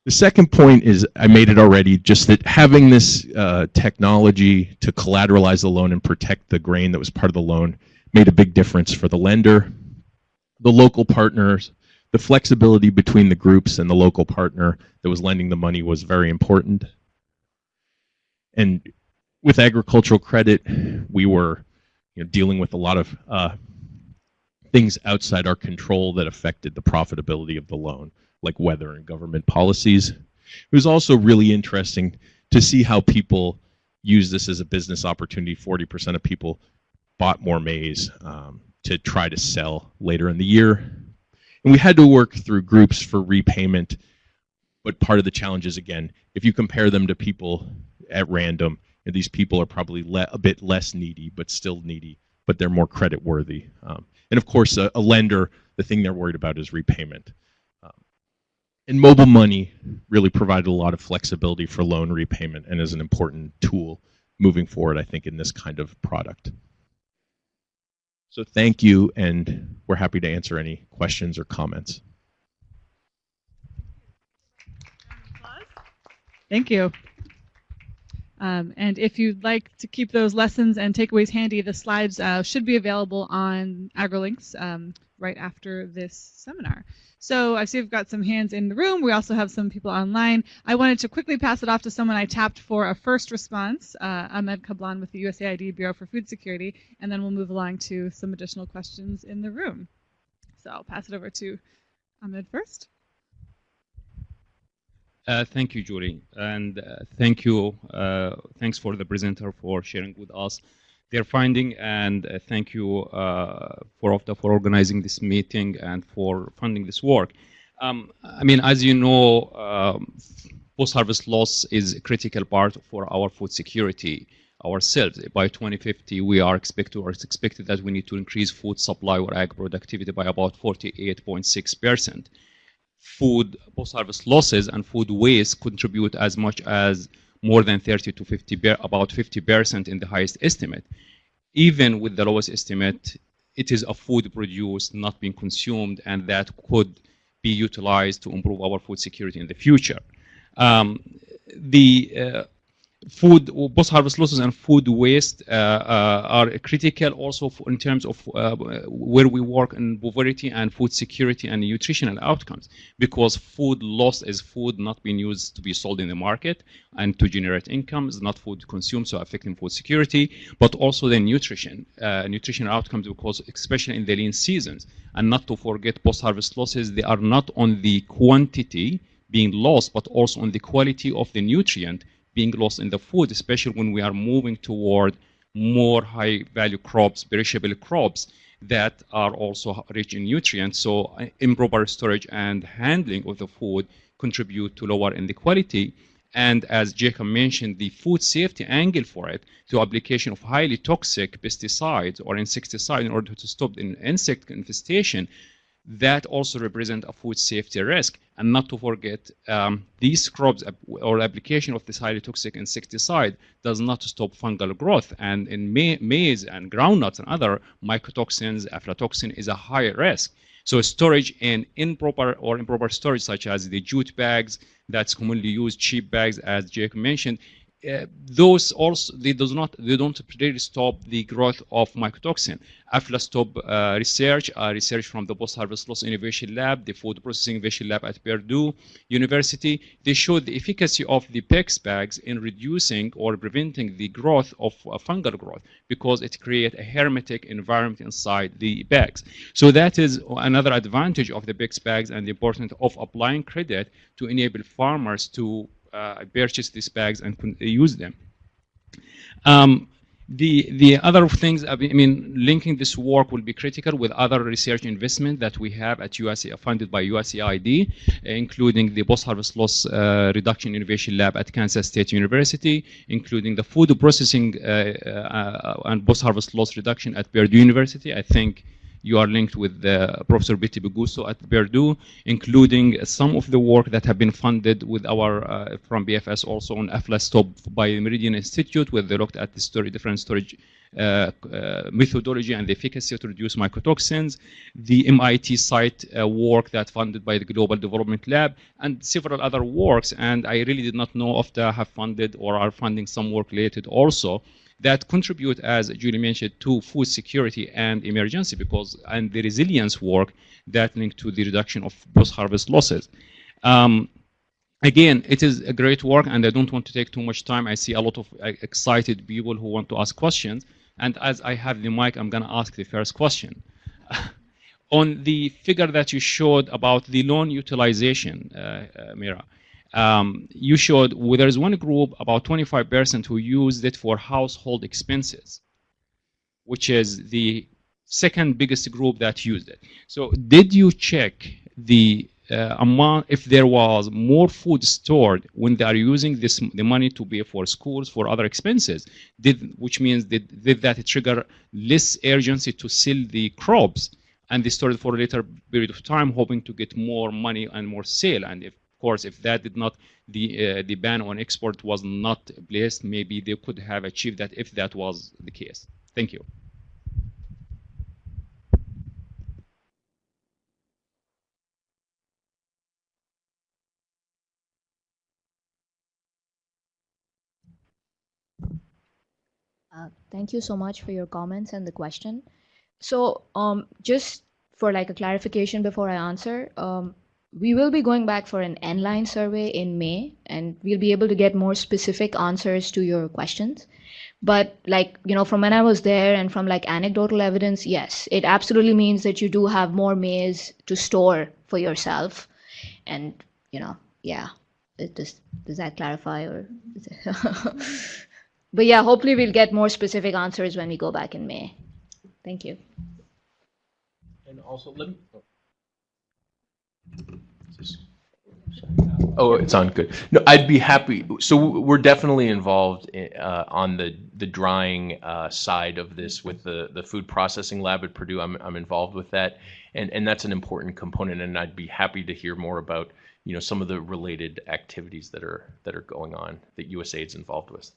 D: the second point is I made it already. Just that having this uh, technology to collateralize the loan and protect the grain that was part of the loan made a big difference for the lender, the local partners. The flexibility between the groups and the local partner that was lending the money was very important and with agricultural credit, we were you know, dealing with a lot of uh, things outside our control that affected the profitability of the loan, like weather and government policies. It was also really interesting to see how people use this as a business opportunity. 40% of people bought more maize um, to try to sell later in the year. And we had to work through groups for repayment. But part of the challenge is, again, if you compare them to people at random. And these people are probably le- a bit less needy, but still needy, but they're more credit worthy. Um, and of course, a, a, lender, the thing they're worried about is repayment. Um, and mobile money really provided a lot of flexibility for loan repayment and is an important tool moving forward, I think, in this kind of product. So thank you, and we're happy to answer any questions or comments.
A: Thank you. Um, and if you'd like to keep those lessons and takeaways handy, the slides uh, should be available on AgriLinks um, right after this seminar. So I see we've got some hands in the room. We also have some people online. I wanted to quickly pass it off to someone I tapped for a first response, uh, Ahmed Kablan with the USAID Bureau for Food Security, and then we'll move along to some additional questions in the room. So I'll pass it over to Ahmed first.
G: Uh, thank you, Julie, and uh, thank you. Uh, thanks for the presenter for sharing with us their finding, and uh, thank you uh, for for organizing this meeting and for funding this work. Um, I mean, as you know, um, post-harvest loss is a critical part for our food security ourselves. By 2050, we are expected or it's expected that we need to increase food supply or ag productivity by about 48.6 percent food post-harvest losses and food waste contribute as much as more than 30 to 50, about 50 percent in the highest estimate. Even with the lowest estimate, it is a food produced, not being consumed, and that could be utilized to improve our food security in the future. Um, the uh, food post-harvest losses and food waste uh, uh, are critical also in terms of uh, where we work in poverty and food security and nutritional outcomes. Because food loss is food not being used to be sold in the market and to generate income is not food consumed so affecting food security but also the nutrition uh, nutritional outcomes because especially in the lean seasons. And not to forget post-harvest losses they are not on the quantity being lost but also on the quality of the nutrient being lost in the food, especially when we are moving toward more high value crops, perishable crops that are also rich in nutrients. So uh, improper storage and handling of the food contribute to lower inequality. And as Jacob mentioned, the food safety angle for it to application of highly toxic pesticides or insecticides in order to stop the insect infestation that also represent a food safety risk. And not to forget, um, these crops or application of this highly toxic insecticide does not stop fungal growth. And in ma maize and groundnuts and other mycotoxins, aflatoxin is a higher risk. So storage in improper or improper storage, such as the jute bags, that's commonly used, cheap bags, as Jake mentioned, uh, those also they does not they don't really stop the growth of mycotoxin. Aflastop uh, research, uh, research from the post-harvest loss innovation lab, the food processing innovation lab at Purdue University, they showed the efficacy of the PICS bags in reducing or preventing the growth of uh, fungal growth because it creates a hermetic environment inside the bags. So that is another advantage of the PICS bags and the importance of applying credit to enable farmers to uh, purchased these bags and con- use them. Um, the the other things, I mean, linking this work will be critical with other research investment that we have at USC, funded by USAID, including the post-harvest loss uh, reduction innovation lab at Kansas State University, including the food processing uh, uh, and post-harvest loss reduction at Purdue University. I think you are linked with uh, Professor Betty Bugusu at Purdue, including some of the work that have been funded with our uh, from BFS also on Aflastop by Meridian Institute, where they looked at the story, different storage uh, uh, methodology and the efficacy to reduce mycotoxins, the MIT site uh, work that funded by the Global Development Lab, and several other works. And I really did not know if they have funded or are funding some work related also that contribute, as Julie mentioned, to food security and emergency because and the resilience work that link to the reduction of post-harvest losses. Um, again, it is a great work, and I don't want to take too much time. I see a lot of uh, excited people who want to ask questions, and as I have the mic, I'm going to ask the first question. On the figure that you showed about the loan utilization, uh, uh, Hira, um, you showed well, there's one group about 25% who used it for household expenses, which is the second biggest group that used it. So did you check the uh, amount if there was more food stored when they are using this the money to pay for schools for other expenses did which means did, did that trigger less urgency to sell the crops and they stored it for a later period of time hoping to get more money and more sale and if course, if that did not, the uh, the ban on export was not placed, maybe they could have achieved that if that was the case. Thank you.
F: Uh, thank you so much for your comments and the question. So, um, just for like a clarification before I answer, um, we will be going back for an N-line survey in May, and we'll be able to get more specific answers to your questions. But like, you know, from when I was there and from like anecdotal evidence, yes, it absolutely means that you do have more maize to store for yourself. And, you know, yeah, it does, does that clarify or? but yeah, hopefully we'll get more specific answers when we go back in May. Thank you.
D: And also, let me. Oh. Oh, it's on. Good. No, I'd be happy. So we're definitely involved uh, on the the drying uh, side of this with the the food processing lab at Purdue. I'm I'm involved with that, and and that's an important component. And I'd be happy to hear more about you know some of the related activities that are that are going on that USAID's involved with.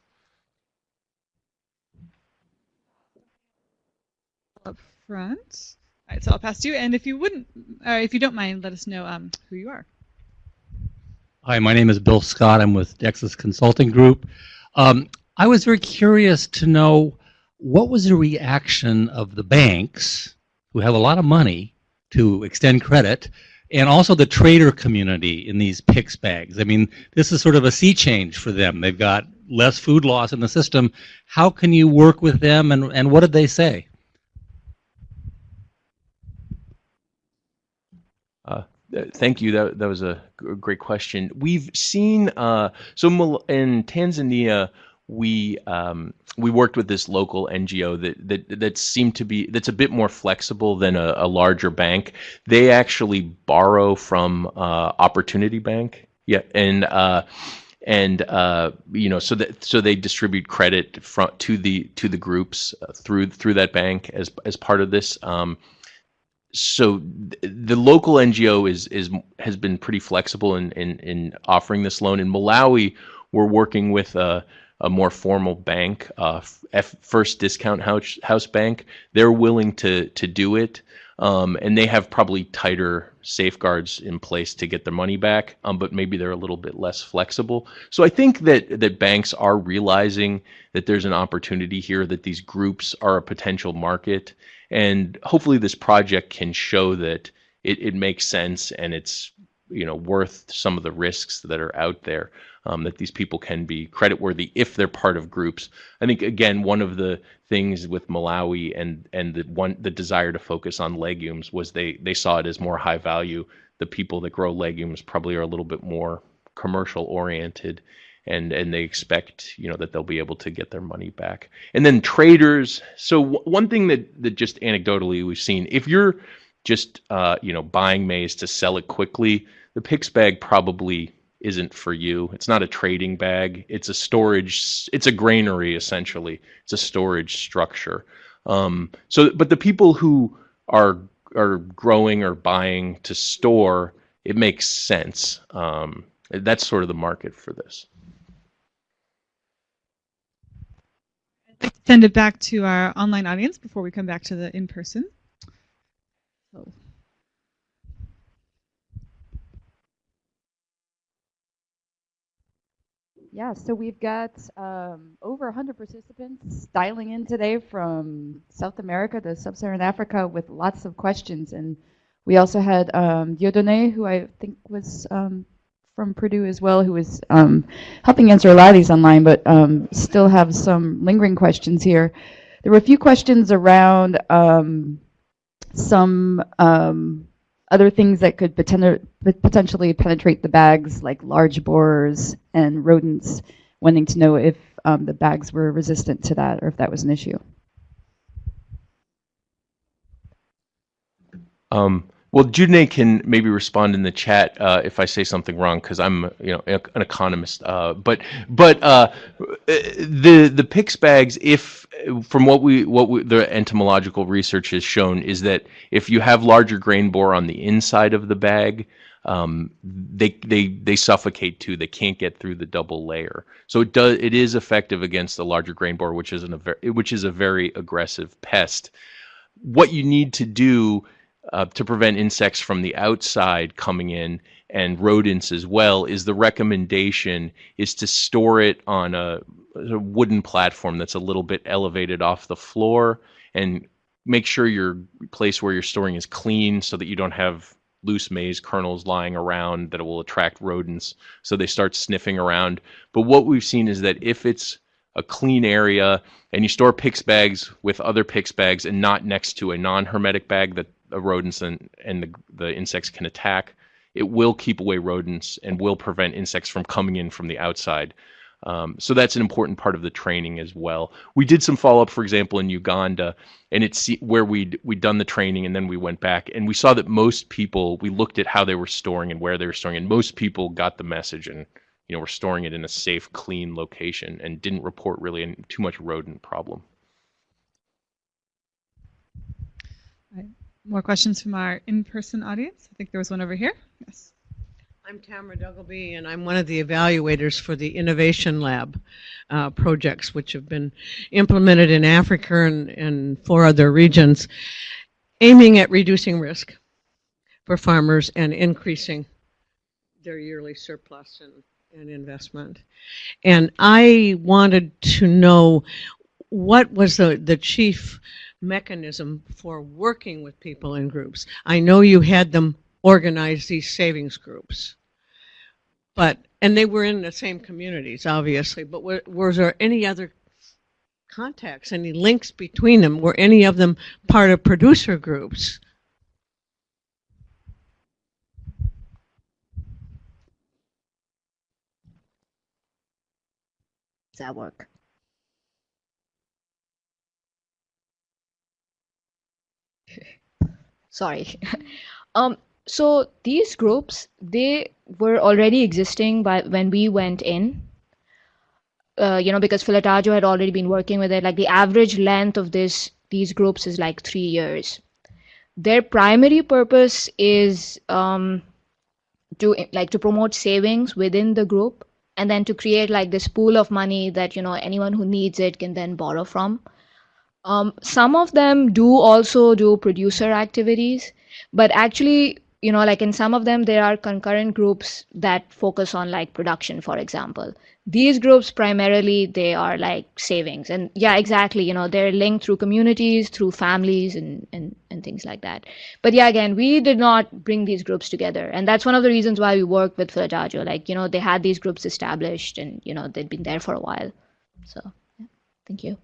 A: Up front. All right, so I'll pass to you, and if you wouldn't, uh, if you don't mind, let us know um, who you are.
H: Hi, my name is Bill Scott. I'm with Dexis Consulting Group. Um, I was very curious to know what was the reaction of the banks, who have a lot of money to extend credit, and also the trader community in these PICS bags. I mean, this is sort of a sea change for them. They've got less food loss in the system. How can you work with them, and, and what did they say?
D: Uh, thank you. That that was a great question. We've seen uh, so in Tanzania we um, we worked with this local NGO that that that seemed to be that's a bit more flexible than a, a larger bank. They actually borrow from uh, Opportunity Bank. Yeah, and uh, and uh, you know so that so they distribute credit from to the to the groups uh, through through that bank as as part of this. Um, so the local NGO is is has been pretty flexible in in, in offering this loan. In Malawi, we're working with a, a more formal bank, uh, F- First Discount House, House Bank, they're willing to to do it, um, and they have probably tighter safeguards in place to get their money back, um, but maybe they're a little bit less flexible. So I think that that banks are realizing that there's an opportunity here, that these groups are a potential market, and hopefully this project can show that it, it makes sense and it's you know worth some of the risks that are out there um, that these people can be creditworthy if they're part of groups. I think again one of the things with Malawi and and the one the desire to focus on legumes was they they saw it as more high value. The people that grow legumes probably are a little bit more commercial oriented and and they expect you know that they'll be able to get their money back and then traders so w- one thing that that just anecdotally we've seen if you're just uh, you know buying maize to sell it quickly the PICS bag probably isn't for you. It's not a trading bag. It's a storage. It's a granary essentially. It's a storage structure. Um, so, but the people who are are growing or buying to store, it makes sense. Um, that's sort of the market for this.
A: I'd like to send it back to our online audience before we come back to the in person. So.
I: Yeah, so we've got um, over 100 participants dialing in today from South America to Sub-Saharan Africa with lots of questions. And we also had um, Dieudonné, who I think was um, from Purdue as well, who was um, helping answer a lot of these online, but um, still have some lingering questions here. There were a few questions around um, some other things that could poten potentially penetrate the bags, like large borers and rodents, wanting to know if um, the bags were resistant to that or if that was an issue.
D: Um, well, Dieudonné can maybe respond in the chat uh, if I say something wrong, because I'm, you know, an economist. Uh, but but uh, the the PICS bags, if from what we what we, the entomological research has shown, is that if you have larger grain borer on the inside of the bag, um, they they they suffocate too. They can't get through the double layer. So it does it is effective against the larger grain borer, which is an which is a very aggressive pest. What you need to do uh, to prevent insects from the outside coming in and rodents as well is the recommendation is to store it on a, a, wooden platform that's a little bit elevated off the floor and make sure your place where you're storing is clean so that you don't have loose maize kernels lying around that will attract rodents. So they start sniffing around. But what we've seen is that if it's a clean area and you store PICS bags with other PICS bags and not next to a non-hermetic bag that rodents and, and the, the insects can attack, it will keep away rodents and will prevent insects from coming in from the outside. Um, so that's an important part of the training as well. We did some follow up, for example, in Uganda, and it's where we'd we'd done the training and then we went back and we saw that most people we looked at how they were storing and where they were storing, and most people got the message and you know were storing it in a safe, clean location and didn't report really any, too much rodent problem.
A: More questions from our in-person audience? I think there was one over here. Yes.
J: I'm Tamara Duggleby, and I'm one of the evaluators for the Innovation Lab uh, projects, which have been implemented in Africa and, and four other regions, aiming at reducing risk for farmers and increasing their yearly surplus and, and investment. And I wanted to know what was the, the chief mechanism for working with people in groups. I know you had them organize these savings groups, but and they were in the same communities, obviously. But were, there any other contacts, any links between them? Were any of them part of producer groups?
I: Does that work?
F: Sorry. um, so these groups, they were already existing by when we went in. Uh, you know, because Filataggio had already been working with it. Like the average length of this these groups is like three years. Their primary purpose is um, to like to promote savings within the group and then to create like this pool of money that you know anyone who needs it can then borrow from. Um, some of them do also do producer activities, but actually, you know, like in some of them, there are concurrent groups that focus on like production, for example. These groups primarily they are like savings, and yeah, exactly. You know, they're linked through communities, through families, and and and things like that. But yeah, again, we did not bring these groups together, and that's one of the reasons why we worked with Philatagio. Like, you know, they had these groups established, and you know, they'd been there for a while. So, yeah, thank you.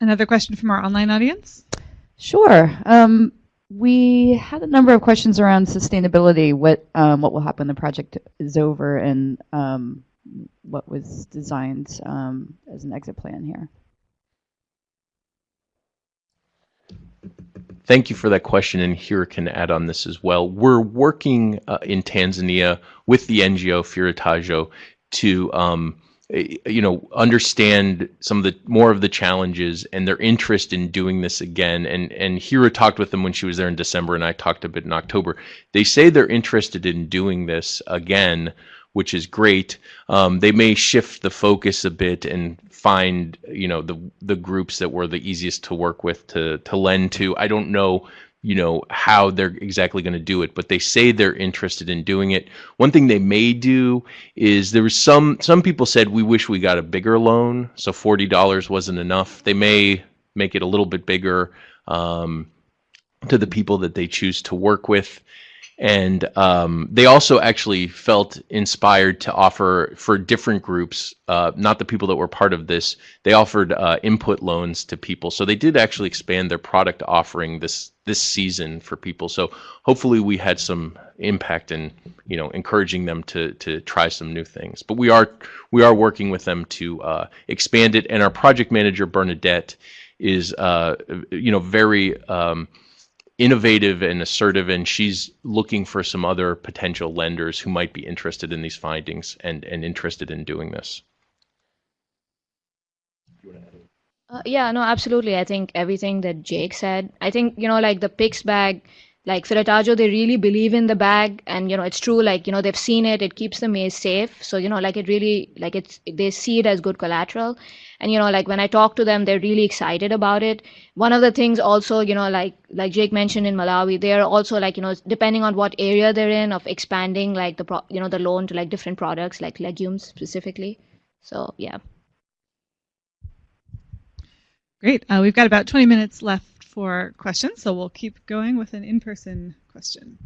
A: Another question from our online audience?
I: Sure. Um, we had a number of questions around sustainability. What um, what will happen when the project is over, and um, what was designed um, as an exit plan Hira?
D: Thank you for that question, and here can add on this as well. We're working uh, in Tanzania with the NGO Firitajo to um, you know understand some of the more of the challenges and their interest in doing this again. And and Hira talked with them when she was there in December and I talked a bit in October. They say they're interested in doing this again which is great. Um, they may shift the focus a bit and find you know the the groups that were the easiest to work with to to lend to. I don't know you know how they're exactly going to do it but they say they're interested in doing it. One thing they may do is there was some some people said we wish we got a bigger loan. So $40 wasn't enough. They may make it a little bit bigger um, to the people that they choose to work with and um, they also actually felt inspired to offer for different groups uh, not the people that were part of this they offered uh, input loans to people. So they did actually expand their product offering this this season for people. So hopefully we had some impact in you know encouraging them to to try some new things. But we are we are working with them to uh, expand it. And our project manager bernadette is uh, you know very um, innovative and assertive, and she's looking for some other potential lenders who might be interested in these findings and, and interested in doing this.
F: Uh, yeah, no, absolutely. I think everything that Jake said. I think you know, like the PICS bag, like Firitaggio, they really believe in the bag, and you know, it's true. Like you know, they've seen it. It keeps the maize safe. So you know, like it really, like it's they see it as good collateral, and you know, like when I talk to them, they're really excited about it. One of the things also, you know, like like Jake mentioned in Malawi, they are also like you know, depending on what area they're in, of expanding like the pro, you know, the loan to like different products, like legumes specifically. So yeah.
A: Great. Uh, we've got about 20 minutes left for questions, so we'll keep going with an in-person question.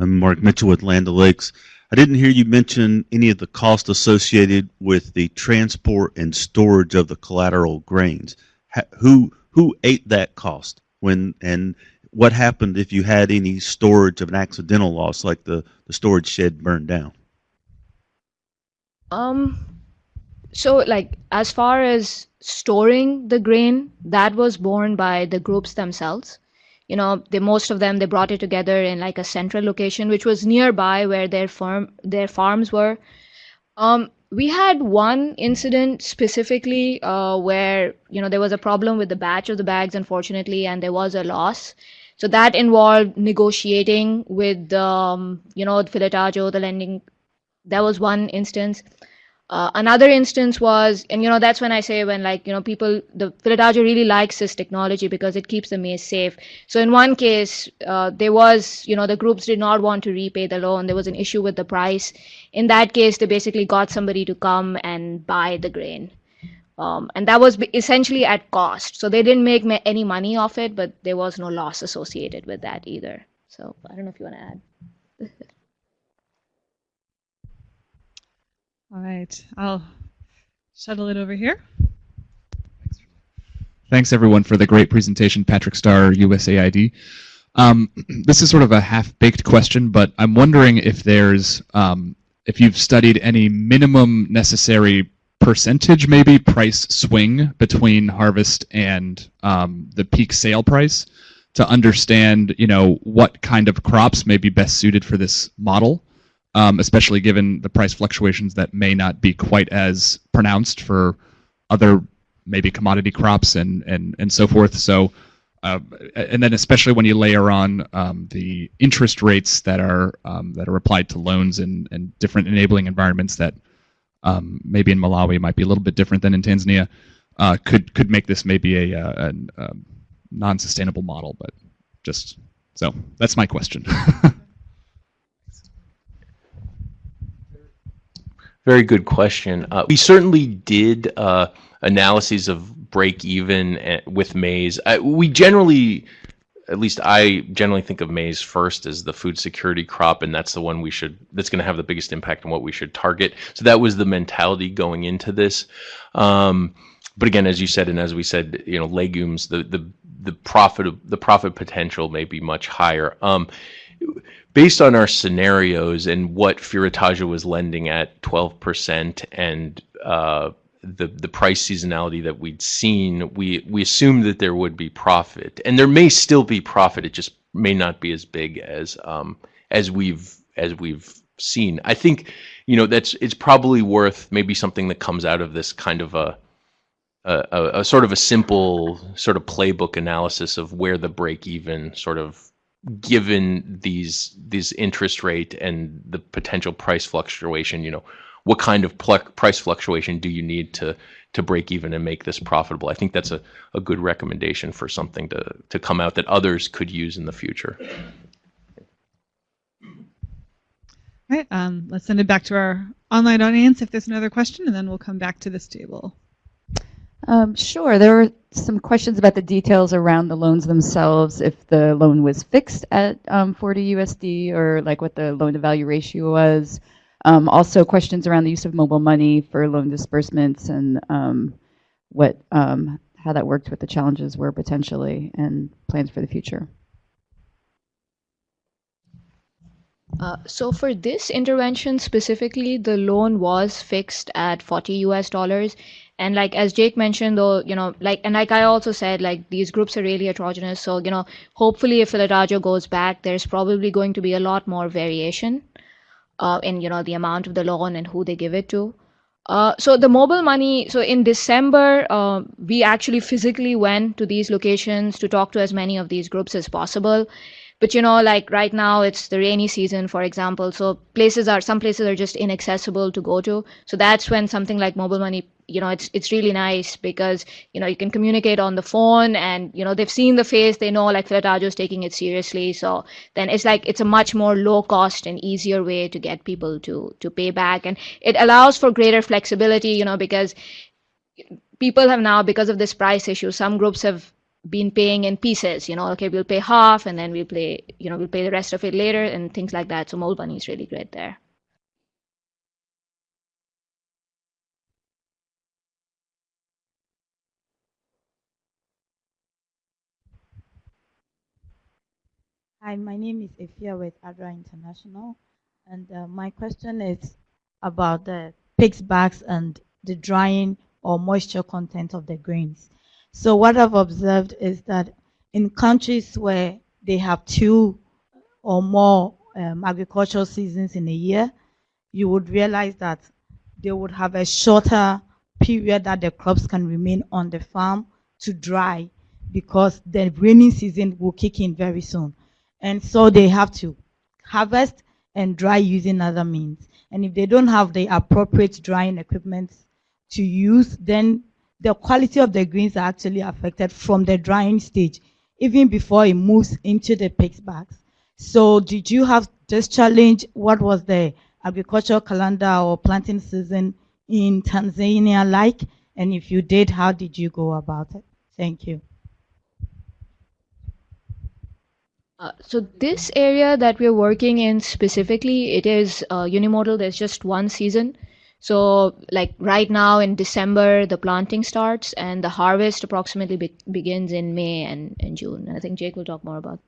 K: I'm Mark Mitchell with Land O'Lakes. I didn't hear you mention any of the cost associated with the transport and storage of the collateral grains. Who who ate that cost when and what happened if you had any storage of an accidental loss like the, the storage shed burned down?
F: Um so like as far as storing the grain that was borne by the groups themselves you know they most of them they brought it together in like a central location which was nearby where their farm their farms were. Um, we had one incident specifically uh, where you know there was a problem with the batch of the bags unfortunately and there was a loss. So that involved negotiating with um, you know the Filetaggio, the lending that was one instance uh, another instance was, and you know, that's when I say when like, you know, people, the Filetaggio really likes this technology because it keeps the maize safe. So in one case, uh, there was, you know, the groups did not want to repay the loan. There was an issue with the price. In that case, they basically got somebody to come and buy the grain. Um, and that was essentially at cost. So they didn't make ma any money off it, but there was no loss associated with that either. So I don't know if you want to add.
A: All right, I'll shuttle it over here.
L: Thanks everyone for the great presentation, Patrick Starr, USAID. Um, this is sort of a half-baked question, but I'm wondering if there's, um, if you've studied any minimum necessary percentage, maybe price swing between harvest and um, the peak sale price to understand, you know, what kind of crops may be best suited for this model um, especially given the price fluctuations that may not be quite as pronounced for other maybe commodity crops and and and so forth. So Uh, and then especially when you layer on um, the interest rates that are um, that are applied to loans and, and different enabling environments that um, maybe in Malawi might be a little bit different than in Tanzania, uh, could could make this maybe a, a, a non-sustainable model. But just so that's my question.
D: Very good question. Uh, we certainly did uh, analyses of break even eh, with maize. Uh, we generally, at least I generally think of maize first as the food security crop, and that's the one we should. That's going to have the biggest impact on what we should target. So that was the mentality going into this. Um, but again, as you said, and as we said, you know, legumes, the the the profit the profit potential may be much higher. Um, based on our scenarios and what Firataja was lending at 12% and uh, the the price seasonality that we'd seen, we we assumed that there would be profit, and there may still be profit. It just may not be as big as um, as we've as we've seen. I think you know that's it's probably worth maybe something that comes out of this kind of a a, a, a sort of a simple sort of playbook analysis of where the break even sort of given these these interest rate and the potential price fluctuation you know what kind of pl- price fluctuation do you need to to break even and make this profitable i think that's a, a good recommendation for something to to come out that others could use in the future
A: All right, um, let's send it back to our online audience if there's another question, and then we'll come back to this table.
I: Um, sure. There were some questions about the details around the loans themselves, if the loan was fixed at um, 40 USD or like what the loan to value ratio was. Um, also questions around the use of mobile money for loan disbursements and um, what um, how that worked, what the challenges were potentially, and plans for the future.
F: Uh, so for this intervention specifically, the loan was fixed at 40 US dollars. And like as Jake mentioned, though, you know, like and like I also said, like these groups are really heterogeneous. So you know, hopefully, if Filadajo goes back, there's probably going to be a lot more variation uh, in you know the amount of the loan and who they give it to. Uh, so the mobile money. So in December, uh, we actually physically went to these locations to talk to as many of these groups as possible but you know like right now it's the rainy season for example. So places are some places are just inaccessible to go to. So that's when something like mobile money you know it's it's really nice because you know you can communicate on the phone and you know they've seen the face. They know like Filatajo is taking it seriously. So then it's like it's a much more low cost and easier way to get people to to pay back. And it allows for greater flexibility you know because people have now because of this price issue some groups have been paying in pieces you know okay we'll pay half and then we'll pay you know we'll pay the rest of it later and things like that. So mobile money is really great there.
M: Hi, my name is Efia with Adra International, and uh, my question is about the PICS bags and the drying or moisture content of the grains. So what I've observed is that in countries where they have two or more um, agricultural seasons in a year, you would realize that they would have a shorter period that the crops can remain on the farm to dry because the rainy season will kick in very soon. And so they have to harvest and dry using other means. And if they don't have the appropriate drying equipment to use, then the quality of the greens are actually affected from the drying stage, even before it moves into the PICS bags. So did you have this challenge? What was the agricultural calendar or planting season in Tanzania like? And if you did, how did you go about it? Thank you.
F: Uh, so this area that we're working in specifically, it is uh, unimodal. There's just one season. So like right now in December, the planting starts and the harvest approximately be begins in May and, and June. And I think Jake will talk more about.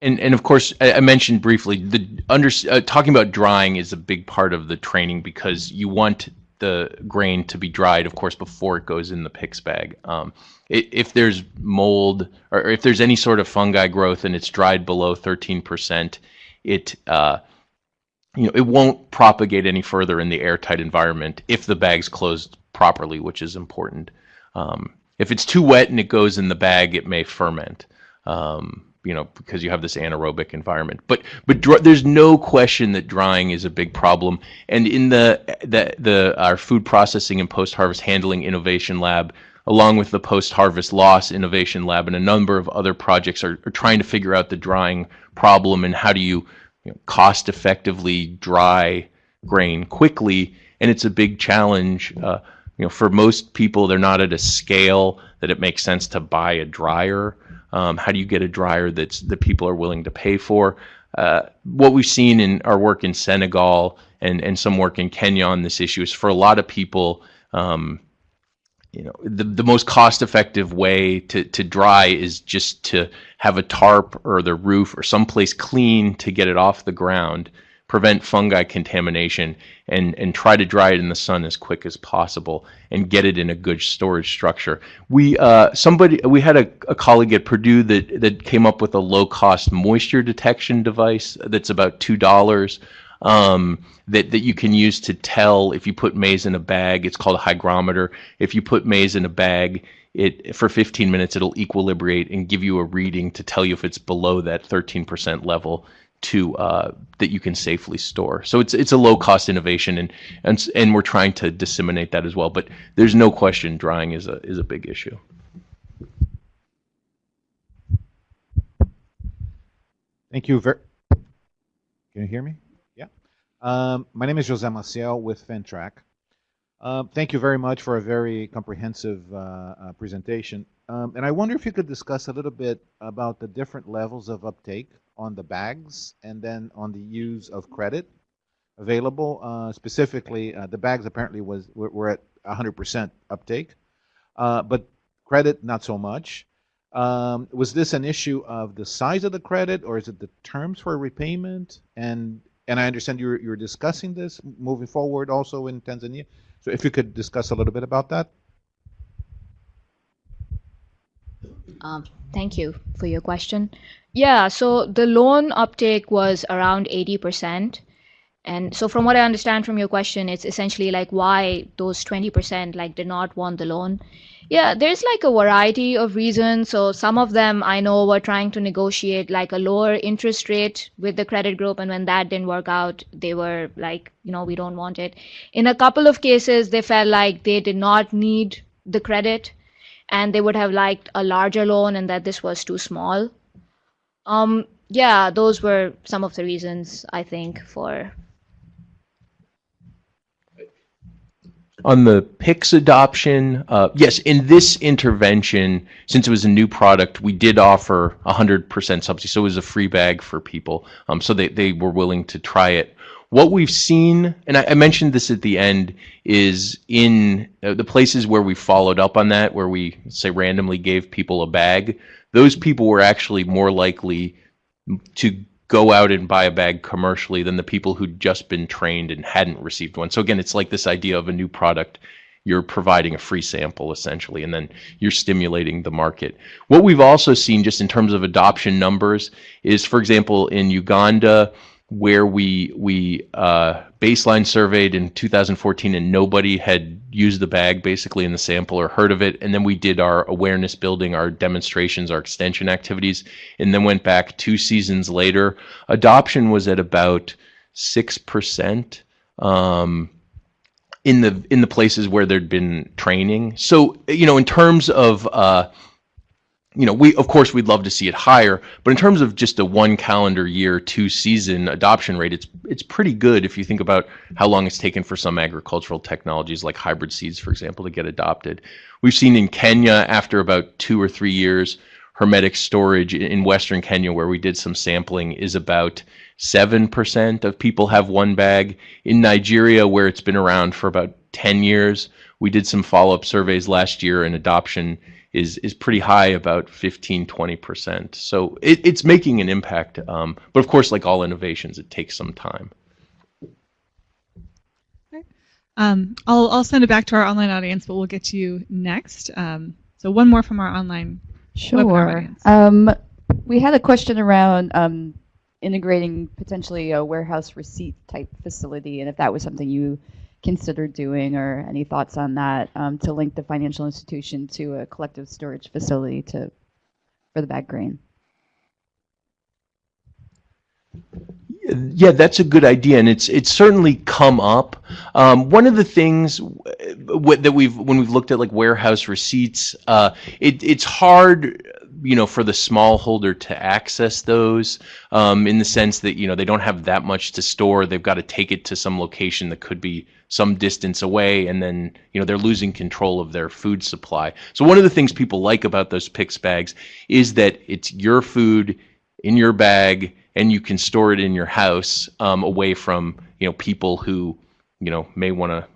D: And, and of course, I, I mentioned briefly the under uh, talking about drying is a big part of the training because you want the grain to be dried, of course, before it goes in the PICS bag. Um, if there's mold or if there's any sort of fungi growth and it's dried below 13%, it uh, you know it won't propagate any further in the airtight environment if the bag's closed properly, which is important. Um, if it's too wet and it goes in the bag, it may ferment. Um, you know, because you have this anaerobic environment. But but there's no question that drying is a big problem. And in the the the our food processing and post harvest handling innovation lab, along with the post harvest loss innovation lab and a number of other projects, are, are trying to figure out the drying problem and how do you, you know, cost effectively dry grain quickly. And it's a big challenge. Uh, you know, for most people, they're not at a scale that it makes sense to buy a dryer. Um, how do you get a dryer that's that people are willing to pay for? Uh, what we've seen in our work in Senegal and, and some work in Kenya on this issue is for a lot of people, um, you know, the, the most cost-effective way to, to dry is just to have a tarp or the roof or someplace clean to get it off the ground prevent fungi contamination and, and try to dry it in the sun as quick as possible and get it in a good storage structure. We uh, somebody we had a, a colleague at Purdue that, that came up with a low cost moisture detection device that's about two dollars. Um, that, that you can use to tell if you put maize in a bag. It's called a hygrometer. If you put maize in a bag, it for 15 minutes it'll equilibrate and give you a reading to tell you if it's below that 13% level to uh, that you can safely store. So it's it's a low cost innovation, and and and we're trying to disseminate that as well. But there's no question drying is a is a big issue.
N: Thank you. Can you hear me? Um, my name is Jose Maciel with Fintrac. Um, thank you very much for a very comprehensive uh, uh, presentation. Um, and I wonder if you could discuss a little bit about the different levels of uptake on the bags and then on the use of credit available. Uh, specifically, uh, the bags apparently was were, were at 100% uptake, uh, but credit not so much. Um, was this an issue of the size of the credit, or is it the terms for repayment? And and I understand you're you're discussing this moving forward also in Tanzania. So if you could discuss a little bit about that.
F: Um, thank you for your question. Yeah, so the loan uptake was around 80%. And so from what I understand from your question, it's essentially like why those 20% like did not want the loan. Yeah, there's like a variety of reasons. So some of them I know were trying to negotiate like a lower interest rate with the credit group. And when that didn't work out, they were like, you know, we don't want it. In a couple of cases, they felt like they did not need the credit and they would have liked a larger loan and that this was too small. Um, yeah, those were some of the reasons I think for.
D: On the PICS adoption, uh, yes, in this intervention, since it was a new product, we did offer 100% subsidy, so it was a free bag for people. Um, so they, they were willing to try it. What we've seen, and I, I mentioned this at the end, is in uh, the places where we followed up on that, where we say randomly gave people a bag, those people were actually more likely to go out and buy a bag commercially than the people who'd just been trained and hadn't received one. So again, it's like this idea of a new product. You're providing a free sample essentially, and then you're stimulating the market. What we've also seen just in terms of adoption numbers is, for example, in Uganda, where we we uh, baseline surveyed in 2014 and nobody had used the bag basically in the sample or heard of it. And then we did our awareness building our demonstrations our extension activities and then went back two seasons later. Adoption was at about 6% um, in the in the places where there'd been training. So you know in terms of uh, you know, we of course we'd love to see it higher, but in terms of just a one calendar year, two season adoption rate, it's it's pretty good if you think about how long it's taken for some agricultural technologies like hybrid seeds, for example, to get adopted. We've seen in Kenya after about two or three years, hermetic storage in Western Kenya, where we did some sampling, is about seven percent of people have one bag. In Nigeria, where it's been around for about ten years, we did some follow up surveys last year, and adoption is is pretty high, about 15, 20 percent. So it, it's making an impact. Um, but of course, like all innovations, it takes some time.
A: Um, I'll I'll send it back to our online audience, but we'll get to you next. Um, so one more from our online webinar
I: Sure.
A: audience.
I: Um, we had a question around um, integrating potentially a warehouse receipt type facility, and if that was something you considered doing or any thoughts on that um, to link the financial institution to a collective storage facility to for the bag grain.
D: Yeah, that's a good idea, and it's it's certainly come up. Um, one of the things that we've when we've looked at like warehouse receipts, uh, it, it's hard, you know, for the smallholder to access those um, in the sense that you know they don't have that much to store. They've got to take it to some location that could be some distance away, and then you know they're losing control of their food supply. So one of the things people like about those PICS bags is that it's your food in your bag and you can store it in your house um, away from you know people who you know may want to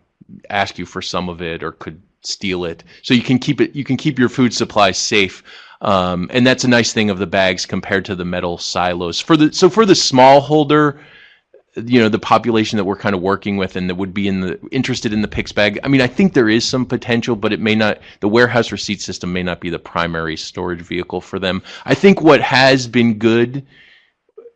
D: ask you for some of it or could steal it so you can keep it you can keep your food supply safe um, and that's a nice thing of the bags compared to the metal silos. For the so for the small holder you know the population that we're kind of working with and that would be in the interested in the PICS bag i mean i think there is some potential but it may not the warehouse receipt system may not be the primary storage vehicle for them. I think what has been good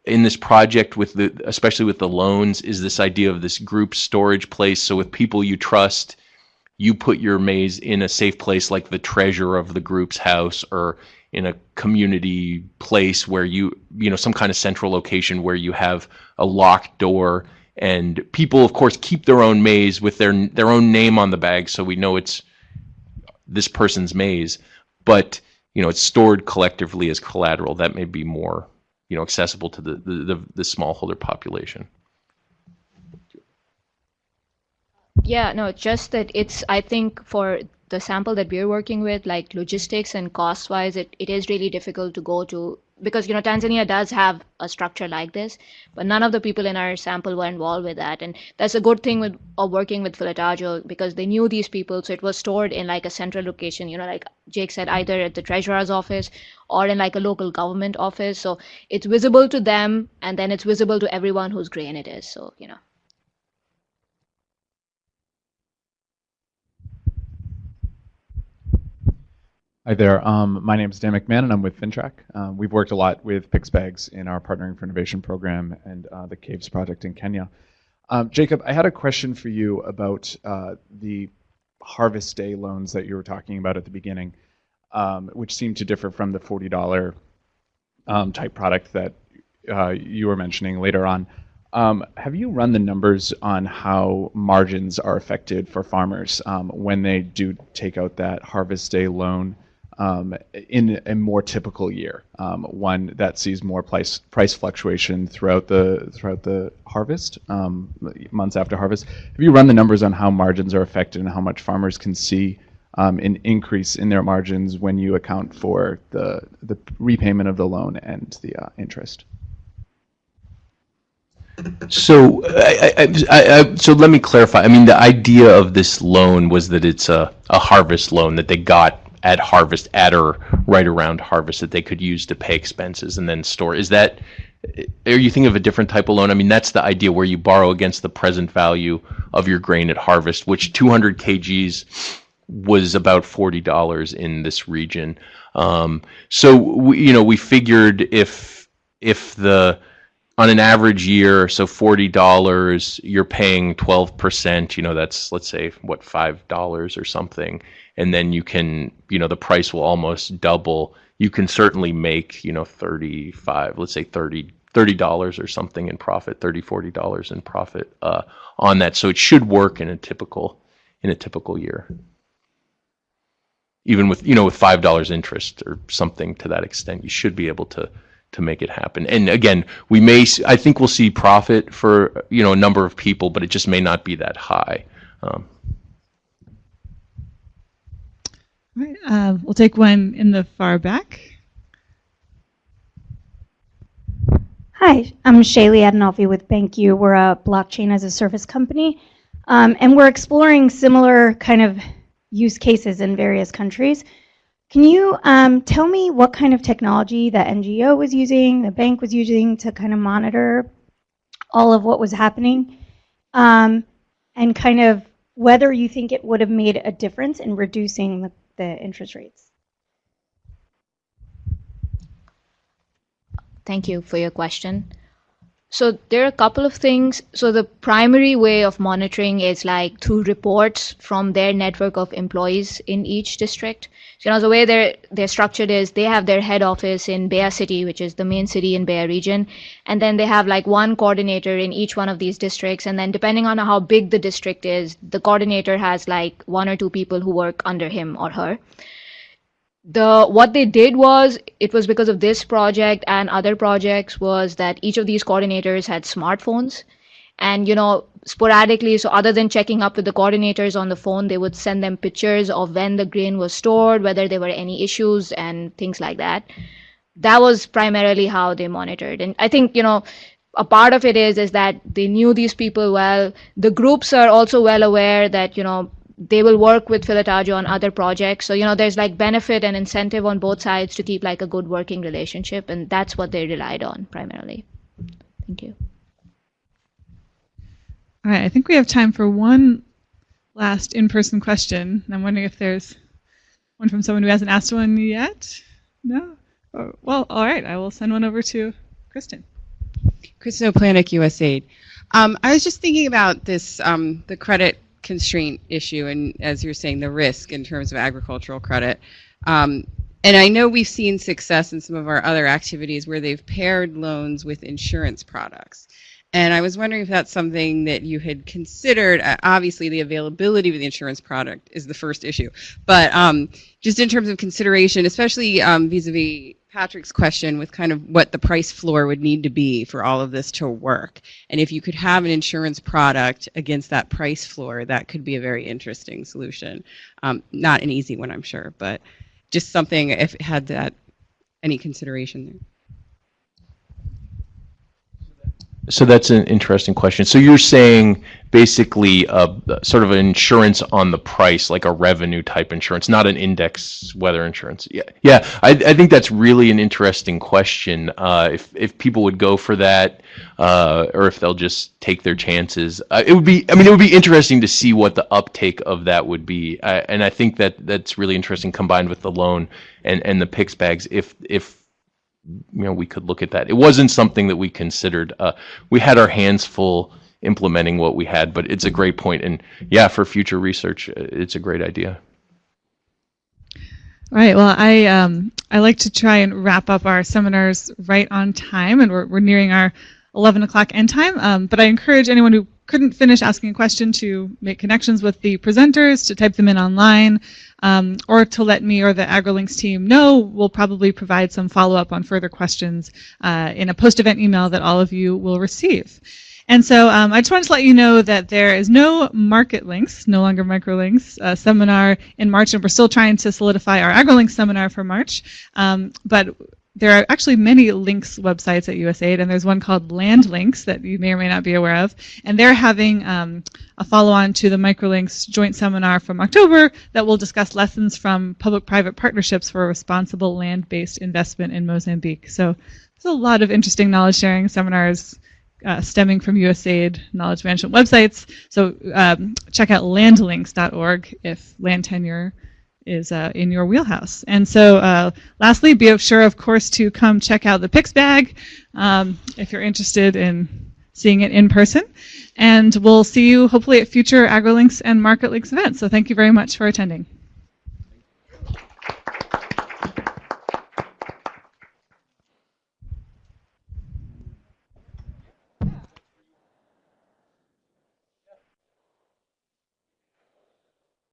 D: in this project with the especially with the loans is this idea of this group storage place. So with people you trust you put your maize in a safe place like the treasure of the group's house or in a community place where you you know some kind of central location where you have a locked door. And people of course keep their own maize with their their own name on the bag so we know it's this person's maize but you know it's stored collectively as collateral. That may be more you know accessible to the the, the, the smallholder population.
F: Yeah, no, just that it's, I think for the sample that we're working with, like logistics and cost wise, it, it is really difficult to go to because, you know, Tanzania does have a structure like this, but none of the people in our sample were involved with that. And that's a good thing with of working with Filataggio because they knew these people. So it was stored in like a central location, you know, like Jake said, either at the treasurer's office or in like a local government office. So it's visible to them and then it's visible to everyone whose grain it is. So, you know.
O: Hi there. Um, my name is Dan McMahon, and I'm with Fintrac. Um, we've worked a lot with PICS bags in our Partnering for Innovation program and uh, the KAVES project in Kenya. Um, Jacob, I had a question for you about uh, the harvest day loans that you were talking about at the beginning, um, which seem to differ from the $40 um, type product that uh, you were mentioning later on. Have you run the numbers on how margins are affected for farmers when they do take out that harvest day loan? Um, in a more typical year, um, one that sees more price price fluctuation throughout the throughout the harvest, um, months after harvest. Have you run the numbers on how margins are affected and how much farmers can see um, an increase in their margins when you account for the the repayment of the loan and the uh, interest?
D: So, I, I, I, so let me clarify. I mean, the idea of this loan was that it's a, a harvest loan that they got at harvest at or right around harvest that they could use to pay expenses and then store. Is that are you thinking of a different type of loan? I mean, that's the idea where you borrow against the present value of your grain at harvest, which 200 kgs was about $40 in this region. Um, so we, you know, we figured if if the on an average year, so forty dollars, you're paying twelve percent. You know, that's let's say what five dollars or something and then you can you know the price will almost double. You can certainly make you know 35 let's say 30 30 dollars or something in profit 30 40 dollars in profit uh, on that. So it should work in a typical in a typical year. Even with you know with five dollars interest or something to that extent you should be able to to make it happen. And again we may i think we'll see profit for you know a number of people but it just may not be that high. Um,
A: All uh, we'll take one in the far back.
P: Hi, I'm Shaylee Adenolfi with BanQu. We're a blockchain as a service company, um, and we're exploring similar kind of use cases in various countries. Can you um, tell me what kind of technology the NGO was using, the bank was using to kind of monitor all of what was happening, um, and kind of whether you think it would have made a difference in reducing the the interest rates?
F: Thank you for your question. So there are a couple of things. So the primary way of monitoring is like through reports from their network of employees in each district. So, you know, the way they're they're structured is they have their head office in Mbeya City, which is the main city in Mbeya region, and then they have like one coordinator in each one of these districts. And then depending on how big the district is, the coordinator has like one or two people who work under him or her the what they did was it was because of this project and other projects was that each of these coordinators had smartphones. And you know sporadically so other than checking up with the coordinators on the phone they would send them pictures of when the grain was stored whether there were any issues and things like that. That was primarily how they monitored. And i think you know a part of it is is that they knew these people well. The groups are also well aware that you know they will work with Philatagio on other projects. So, you know, there's like benefit and incentive on both sides to keep like a good working relationship. And that's what they relied on primarily. Thank you.
Q: All right, I think we have time for one last in-person question. I'm wondering if there's one from someone who hasn't asked one yet. No? Oh, well, all right, I will send one over to Kristen.
R: Kristin O'Planick, USAID. Um, I was just thinking about this, um, the credit constraint issue and as you're saying the risk in terms of agricultural credit um, and I know we've seen success in some of our other activities where they've paired loans with insurance products. And I was wondering if that's something that you had considered. Uh, obviously, the availability of the insurance product is the first issue. But um, just in terms of consideration, especially um, vis-a-vis Patrick's question with kind of what the price floor would need to be for all of this to work. And if you could have an insurance product against that price floor, that could be a very interesting solution. Um, not an easy one, I'm sure, but just something if it had that any consideration there.
D: So that's an interesting question. So you're saying basically uh, sort of an insurance on the price, like a revenue type insurance, not an index weather insurance. Yeah, yeah. I, I think that's really an interesting question. Uh, if if people would go for that, uh, or if they'll just take their chances, uh, it would be. I mean, it would be interesting to see what the uptake of that would be. and I think that that's really interesting combined with the loan and and the PICS bags. If if you know, we could look at that. It wasn't something that we considered. Uh, we had our hands full implementing what we had, but it's a great point. And yeah, for future research, uh, it's a great idea.
Q: All right. Well, I um, I like to try and wrap up our seminars right on time, and we're, we're nearing our 11 o'clock end time. Um, but I encourage anyone who couldn't finish asking a question to make connections with the presenters, to type them in online, um, or to let me or the AgriLinks team know. We'll probably provide some follow-up on further questions uh, in a post-event email that all of you will receive. And so um, I just wanted to let you know that there is no market links, no longer microlinks, uh, seminar in March, and we're still trying to solidify our AgriLinks seminar for March. Um, but there are actually many links websites at USAID, and there's one called Land Links that you may or may not be aware of. And they're having um, a follow-on to the Microlinks joint seminar from October that will discuss lessons from public-private partnerships for responsible land-based investment in Mozambique. So there's a lot of interesting knowledge-sharing seminars uh, stemming from USAID knowledge management websites. So um, check out landlinks.org if land tenure is uh, in your wheelhouse. And so uh, lastly, be sure, of course, to come check out the PICS bag um, if you're interested in seeing it in person. And we'll see you hopefully at future AgriLinks and MarketLinks events. So thank you very much for attending.